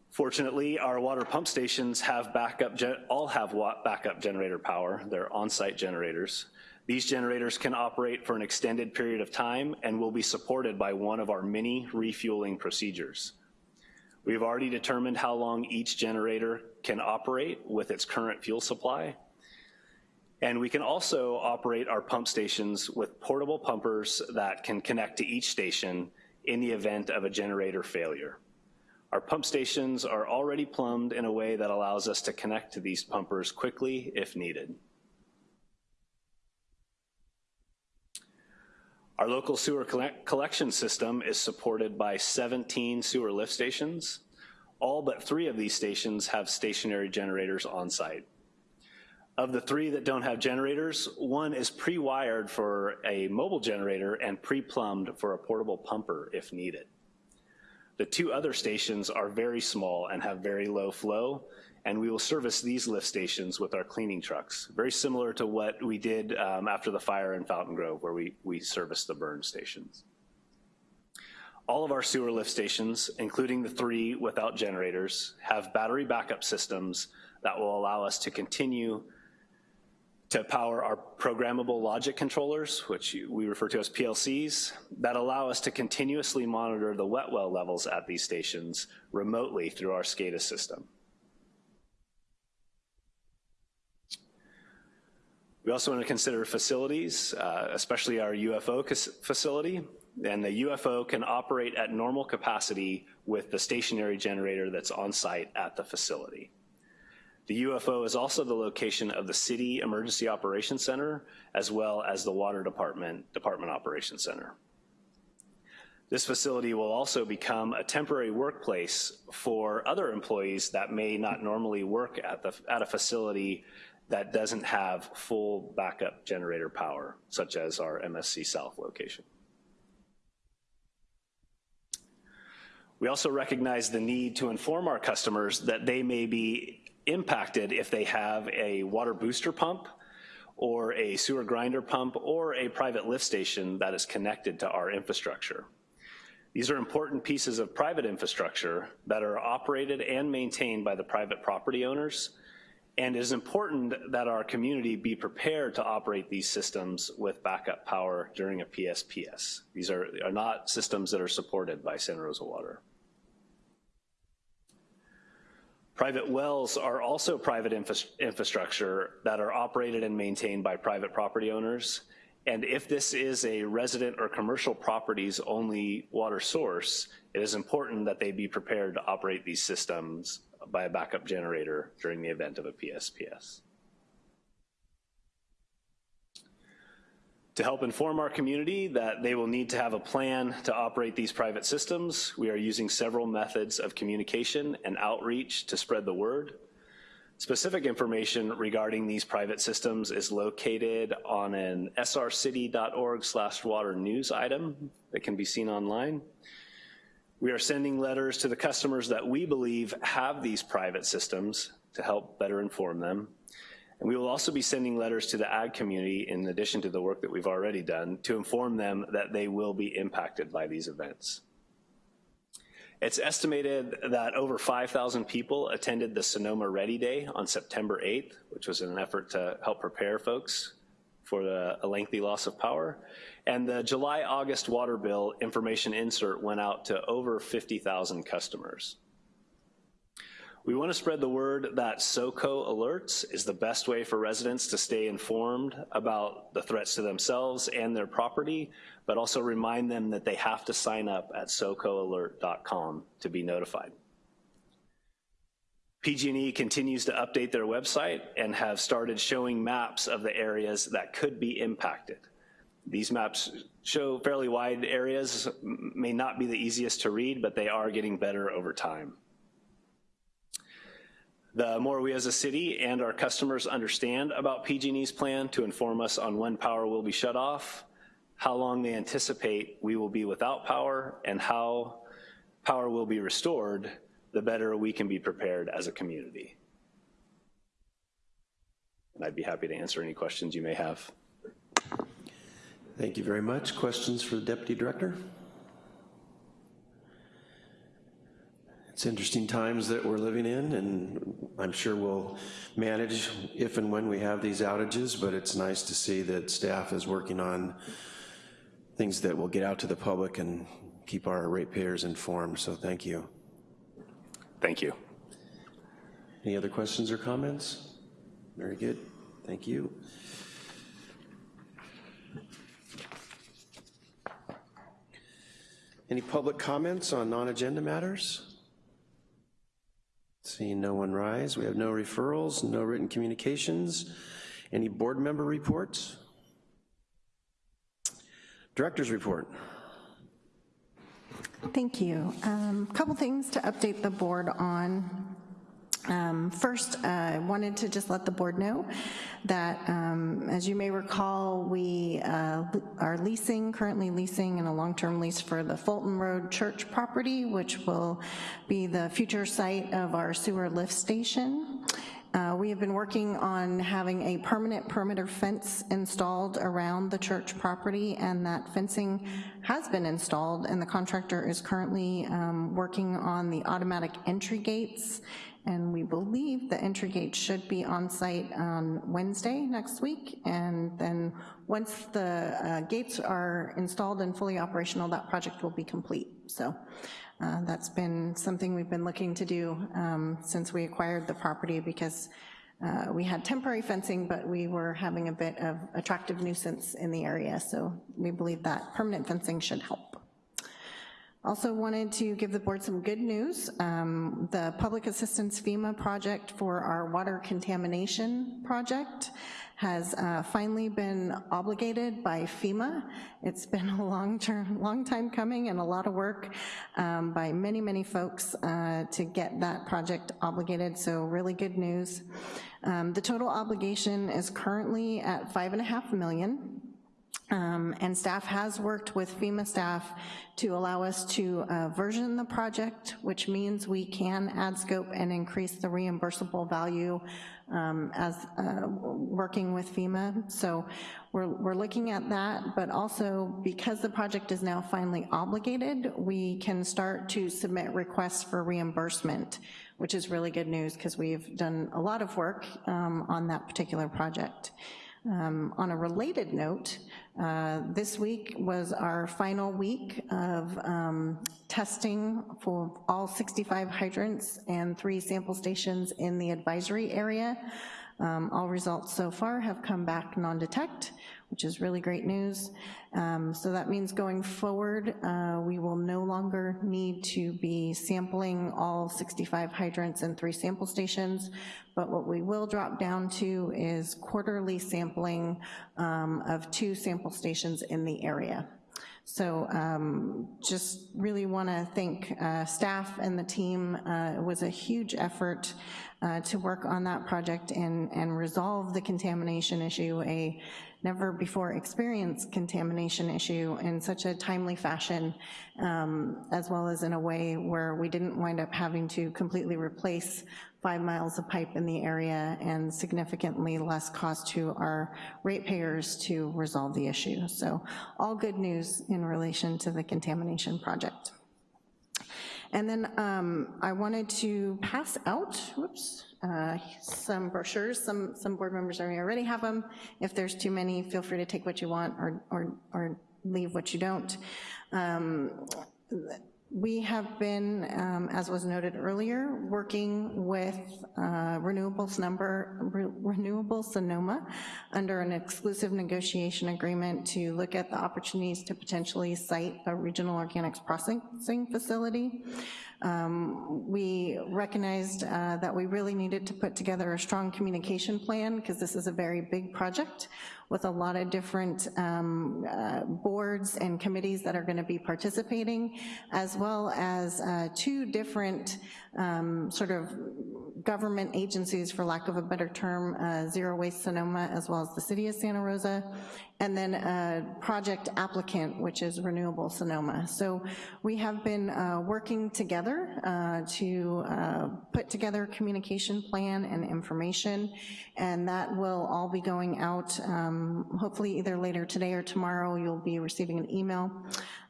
Fortunately, our water pump stations have backup, all have backup generator power. They're on-site generators. These generators can operate for an extended period of time and will be supported by one of our many refueling procedures. We've already determined how long each generator can operate with its current fuel supply. And we can also operate our pump stations with portable pumpers that can connect to each station in the event of a generator failure. Our pump stations are already plumbed in a way that allows us to connect to these pumpers quickly if needed. Our local sewer collection system is supported by 17 sewer lift stations. All but three of these stations have stationary generators on site. Of the three that don't have generators, one is pre-wired for a mobile generator and pre-plumbed for a portable pumper if needed. The two other stations are very small and have very low flow, and we will service these lift stations with our cleaning trucks, very similar to what we did um, after the fire in Fountaingrove, where we, we serviced the burn stations. All of our sewer lift stations, including the three without generators, have battery backup systems that will allow us to continue to power our programmable logic controllers, which we refer to as PLCs, that allow us to continuously monitor the wet well levels at these stations remotely through our SCADA system. We also want to consider facilities, uh, especially our UFO facility. And the UFO can operate at normal capacity with the stationary generator that's on site at the facility. The UFO is also the location of the City Emergency Operations Center, as well as the Water Department Department Operations Center. This facility will also become a temporary workplace for other employees that may not normally work at, the, at a facility that doesn't have full backup generator power, such as our MSC South location. We also recognize the need to inform our customers that they may be impacted if they have a water booster pump or a sewer grinder pump or a private lift station that is connected to our infrastructure. These are important pieces of private infrastructure that are operated and maintained by the private property owners, and it is important that our community be prepared to operate these systems with backup power during a PSPS. These are, are not systems that are supported by Santa Rosa Water. Private wells are also private infra infrastructure that are operated and maintained by private property owners. And if this is a resident or commercial properties only water source, it is important that they be prepared to operate these systems by a backup generator during the event of a PSPS. To help inform our community that they will need to have a plan to operate these private systems, we are using several methods of communication and outreach to spread the word. Specific information regarding these private systems is located on an srcity.org slash water news item that can be seen online. We are sending letters to the customers that we believe have these private systems to help better inform them. And we will also be sending letters to the ag community in addition to the work that we've already done to inform them that they will be impacted by these events. It's estimated that over 5,000 people attended the Sonoma Ready Day on September 8th, which was an effort to help prepare folks for the, a lengthy loss of power. And the July-August water bill information insert went out to over 50,000 customers. We want to spread the word that SoCo Alerts is the best way for residents to stay informed about the threats to themselves and their property, but also remind them that they have to sign up at socoalert.com to be notified. PG&E continues to update their website and have started showing maps of the areas that could be impacted. These maps show fairly wide areas, may not be the easiest to read, but they are getting better over time. The more we as a city and our customers understand about PG&E's plan to inform us on when power will be shut off, how long they anticipate we will be without power, and how power will be restored, the better we can be prepared as a community. And I'd be happy to answer any questions you may have. Thank you very much. Questions for the Deputy Director? It's interesting times that we're living in, and I'm sure we'll manage if and when we have these outages, but it's nice to see that staff is working on things that will get out to the public and keep our ratepayers informed, so thank you. Thank you. Any other questions or comments? Very good, thank you. Any public comments on non-agenda matters? Seeing no one rise, we have no referrals, no written communications. Any board member reports? Director's report. Thank you. A um, couple things to update the board on. Um, first, uh, I wanted to just let the board know that, um, as you may recall, we uh, are leasing, currently leasing in a long-term lease for the Fulton Road Church property, which will be the future site of our sewer lift station. Uh, we have been working on having a permanent perimeter fence installed around the church property, and that fencing has been installed, and the contractor is currently um, working on the automatic entry gates and we believe the entry gate should be on site on Wednesday next week, and then once the uh, gates are installed and fully operational, that project will be complete. So uh, that's been something we've been looking to do um, since we acquired the property because uh, we had temporary fencing, but we were having a bit of attractive nuisance in the area, so we believe that permanent fencing should help. Also wanted to give the board some good news. Um, The Public Assistance FEMA project for our water contamination project has uh, finally been obligated by FEMA. It's been a long term, long time coming and a lot of work um, by many, many folks uh, to get that project obligated, so really good news. Um, The total obligation is currently at five and a half million. Um, And staff has worked with FEMA staff to allow us to uh, version the project, which means we can add scope and increase the reimbursable value um, as, uh, working with FEMA. So we're, we're looking at that, but also because the project is now finally obligated, we can start to submit requests for reimbursement, which is really good news because we've done a lot of work um, on that particular project. Um, On a related note, uh, this week was our final week of um, testing for all 65 hydrants and three sample stations in the advisory area. Um, All results so far have come back non-detect, which is really great news. Um, So that means going forward, uh, we will no longer need to be sampling all 65 hydrants and three sample stations, but what we will drop down to is quarterly sampling um, of two sample stations in the area. So um, just really want to thank uh, staff and the team. Uh, It was a huge effort uh, to work on that project and, and resolve the contamination issue, a never-before experienced contamination issue in such a timely fashion, um, as well as in a way where we didn't wind up having to completely replace five miles of pipe in the area and significantly less cost to our ratepayers to resolve the issue. So all good news in relation to the contamination project. And then um, I wanted to pass out, whoops, uh, some brochures. Some, some board members already have them. If there's too many, feel free to take what you want or, or, or leave what you don't. Um, we have been, um, as was noted earlier, working with uh, Renewables Number, Re- Renewable Sonoma under an exclusive negotiation agreement to look at the opportunities to potentially site a regional organics processing facility. Um, We recognized uh, that we really needed to put together a strong communication plan because this is a very big project with a lot of different um, uh, boards and committees that are gonna be participating, as well as uh, two different um, sort of government agencies, for lack of a better term, uh, Zero Waste Sonoma, as well as the city of Santa Rosa, and then a project applicant, which is Renewable Sonoma. So we have been uh, working together uh, to uh, put together a communication plan and information, and that will all be going out, um, hopefully either later today or tomorrow, you'll be receiving an email.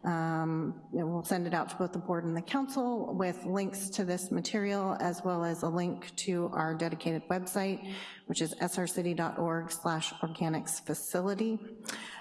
Um, We'll send it out to both the board and the council with links to this material, as well as a link to our dedicated website, which is srcity.org slash organics facility.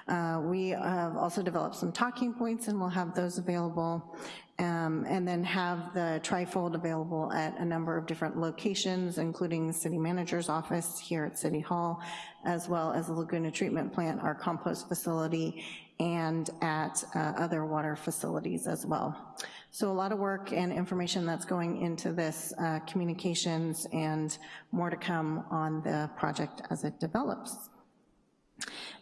Uh, We have also developed some talking points, and we'll have those available, um, and then have the trifold available at a number of different locations, including the city manager's office here at City Hall, as well as the Laguna Treatment Plant, our compost facility, and at uh, other water facilities as well. So a lot of work and information that's going into this uh, communications and more to come on the project as it develops.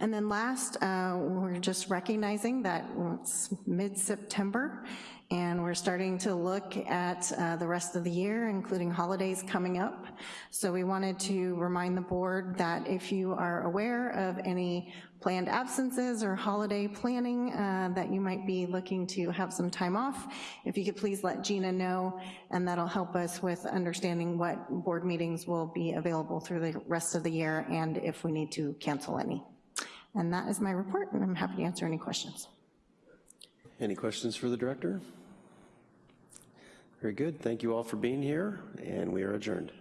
And then last, uh, we're just recognizing that it's mid-September, and we're starting to look at uh, the rest of the year, including holidays coming up. So we wanted to remind the board that if you are aware of any planned absences or holiday planning uh, that you might be looking to have some time off, if you could please let Gina know, and that'll help us with understanding what board meetings will be available through the rest of the year and if we need to cancel any. And that is my report, and I'm happy to answer any questions. Any questions for the director? Very good. Thank you all for being here, and we are adjourned.